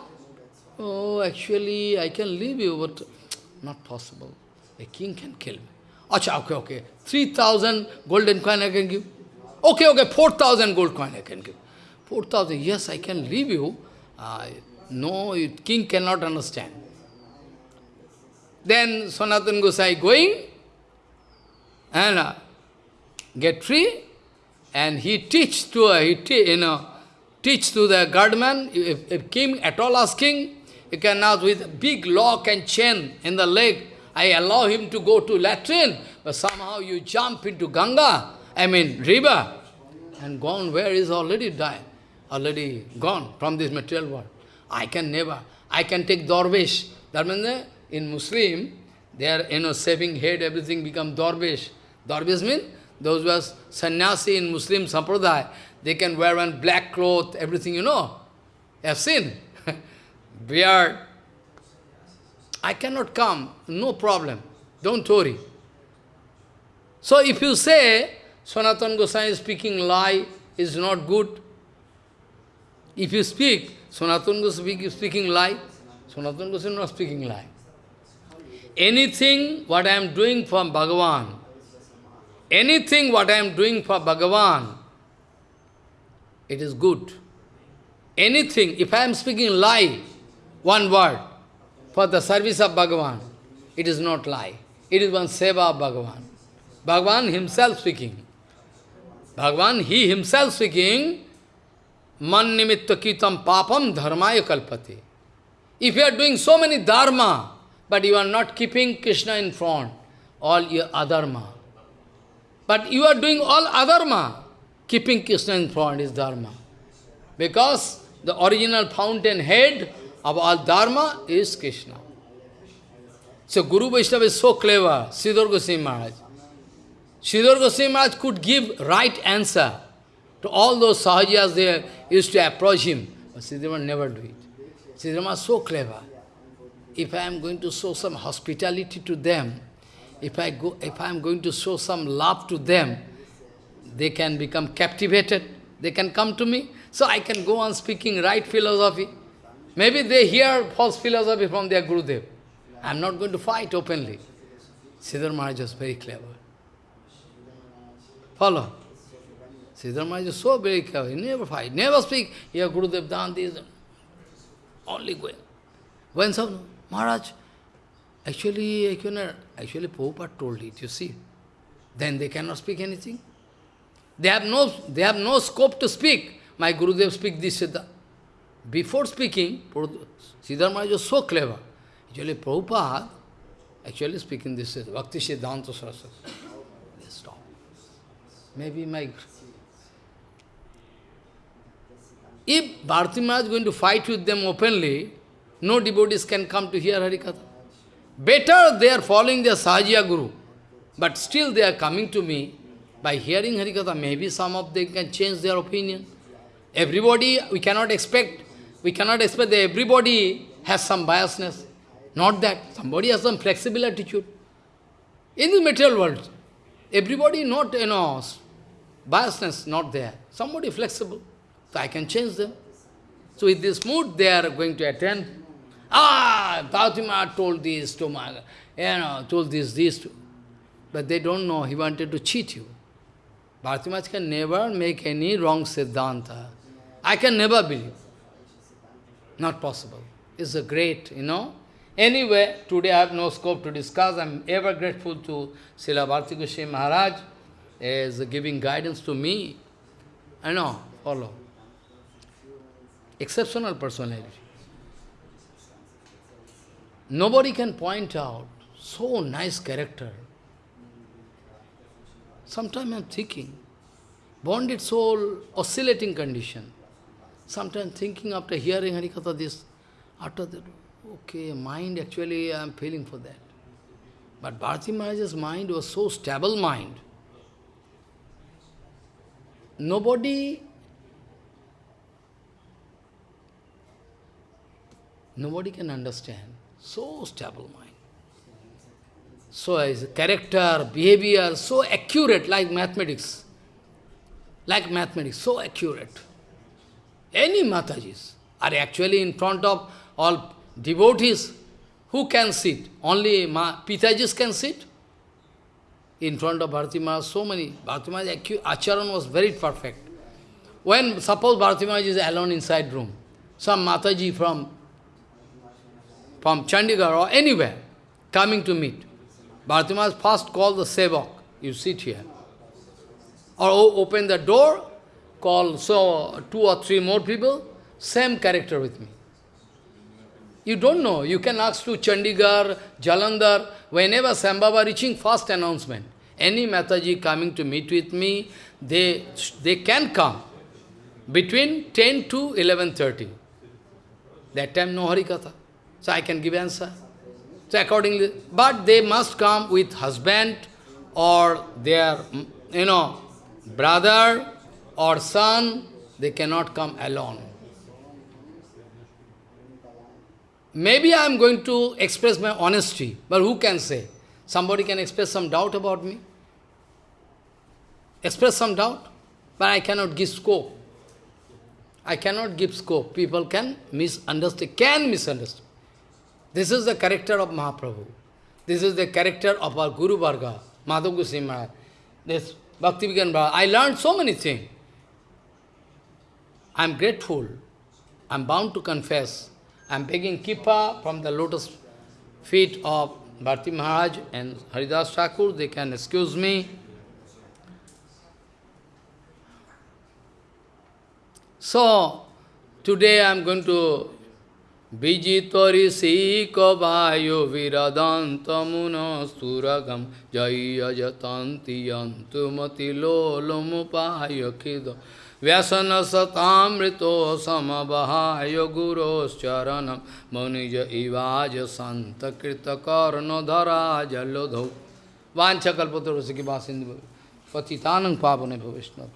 Oh, actually, I can leave you, but not possible. A king can kill me. Okay, okay. 3,000 golden coin I can give. Okay, okay, 4,000 gold coin I can give. 4,000, yes, I can leave you. Uh, no, king cannot understand. Then Sanatan Gosai going and uh, get free and he teach to, uh, he te you know, teach to the guardman, if, if king at all asking, you can now with big lock and chain in the leg, I allow him to go to latrine, but somehow you jump into Ganga, I mean river, and gone where is already died, already gone from this material world. I can never, I can take Dorvesh. That means in Muslim, they are, you know, saving head, everything become Dorvesh. Dorvesh means those who are sannyasi in Muslim sampradaya, they can wear one black cloth, everything, you know. Have seen. Beard, I cannot come, no problem, don't worry. So if you say, Sanatan Goswami speaking lie, is not good. If you speak, Sanatan Goswami speaking lie, Sanatan Goswami is not speaking lie. Anything what I am doing for Bhagavan, anything what I am doing for Bhagavan, it is good. Anything, if I am speaking lie, one word, for the service of Bhagavan. It is not lie. It is one seva of Bhagavan. Bhagavan himself speaking. Bhagavan, he himself speaking, man nimitta kitam papam dharmaya kalpate. If you are doing so many dharma, but you are not keeping Krishna in front, all your adharma. But you are doing all adharma, keeping Krishna in front is dharma. Because the original fountain head all dharma is Krishna. So Guru Vaishnava is so clever, Sridhar Goswami Maharaj. Sridhar Goswami Maharaj could give right answer to all those sahajas they used to approach him. But Sridhar never do it. Sridhar is so clever. If I am going to show some hospitality to them, if I go, if I am going to show some love to them, they can become captivated. They can come to me. So I can go on speaking right philosophy. Maybe they hear false philosophy from their Gurudev. I am not going to fight openly. Sridhar Maharaj is very clever. Follow. Sridhar Maharaj is so very clever. He never fight, never speak. Here Gurudev done this. Only going. When some Maharaj, actually, actually, Prabhupada told it, you see. Then they cannot speak anything. They have no, they have no scope to speak. My Gurudev speak this, that. Before speaking, Sridhar Maharaj was so clever. Actually, Prabhupada, actually speaking this is Bhakti Siddhanta Saraswati. They stop. Maybe my... If Bharati Maharaj is going to fight with them openly, no devotees can come to hear Harikatha. Better they are following their Sahajiya Guru, but still they are coming to me. By hearing Harikatha, maybe some of them can change their opinion. Everybody, we cannot expect we cannot expect that everybody has some biasness. Not that. Somebody has some flexible attitude. In the material world, everybody not, you know, biasness not there. Somebody flexible. So I can change them. So with this mood, they are going to attend. Ah, Bhautima told this to my, you know, told this, this to. But they don't know, he wanted to cheat you. Bharati can never make any wrong Siddhanta. I can never believe. Not possible. It's a great, you know. Anyway, today I have no scope to discuss. I am ever grateful to Srila Bharati Goswami Maharaj as giving guidance to me. I know, follow. Exceptional personality. Nobody can point out so nice character. Sometimes I am thinking, bonded soul, oscillating condition. Sometimes thinking after hearing Harikatha this, after that, okay, mind actually I am feeling for that. But Bharati Maharaj's mind was so stable mind. Nobody, nobody can understand. So stable mind. So his character, behavior, so accurate like mathematics. Like mathematics, so accurate. Any Matajis are actually in front of all devotees. Who can sit? Only Ma Pitajis can sit. In front of Bharati Maharaj, so many. Bharati Maharaj, Acharan was very perfect. When, suppose Bharati Maharaj is alone inside room, some Mataji from, from Chandigarh or anywhere coming to meet, Bharati Maharaj first call the Sevak, you sit here. Or open the door, call so two or three more people, same character with me. You don't know. You can ask to Chandigarh, Jalandhar, whenever Sambhava reaching, first announcement. Any Mataji coming to meet with me, they, they can come between 10 to 11.30. That time no Harikatha. So I can give answer. So accordingly, but they must come with husband or their, you know, brother or son, they cannot come alone. Maybe I am going to express my honesty, but who can say? Somebody can express some doubt about me? Express some doubt, but I cannot give scope. I cannot give scope. People can misunderstand, can misunderstand. This is the character of Mahaprabhu. This is the character of our Guru Varga, Madhav Goswami Maharaj. This Bhakti Vigyan. I learned so many things. I am grateful. I am bound to confess. I am begging kripa from the lotus feet of Bharati Maharaj and Haridas Thakur. They can excuse me. So, today I am going to Vijitori Sika Vayu Viradantamuna Suragam Jaya Jatanti Yantumati Lolomupaya Kido व्यसन सतामृतो समबहाय गुरोश्चरणम मुनिज इवाज संत कृत कर्णधरा जलोधौ वांछकल्पतरुष की बासिंद पतितानंग पापने भविष्णव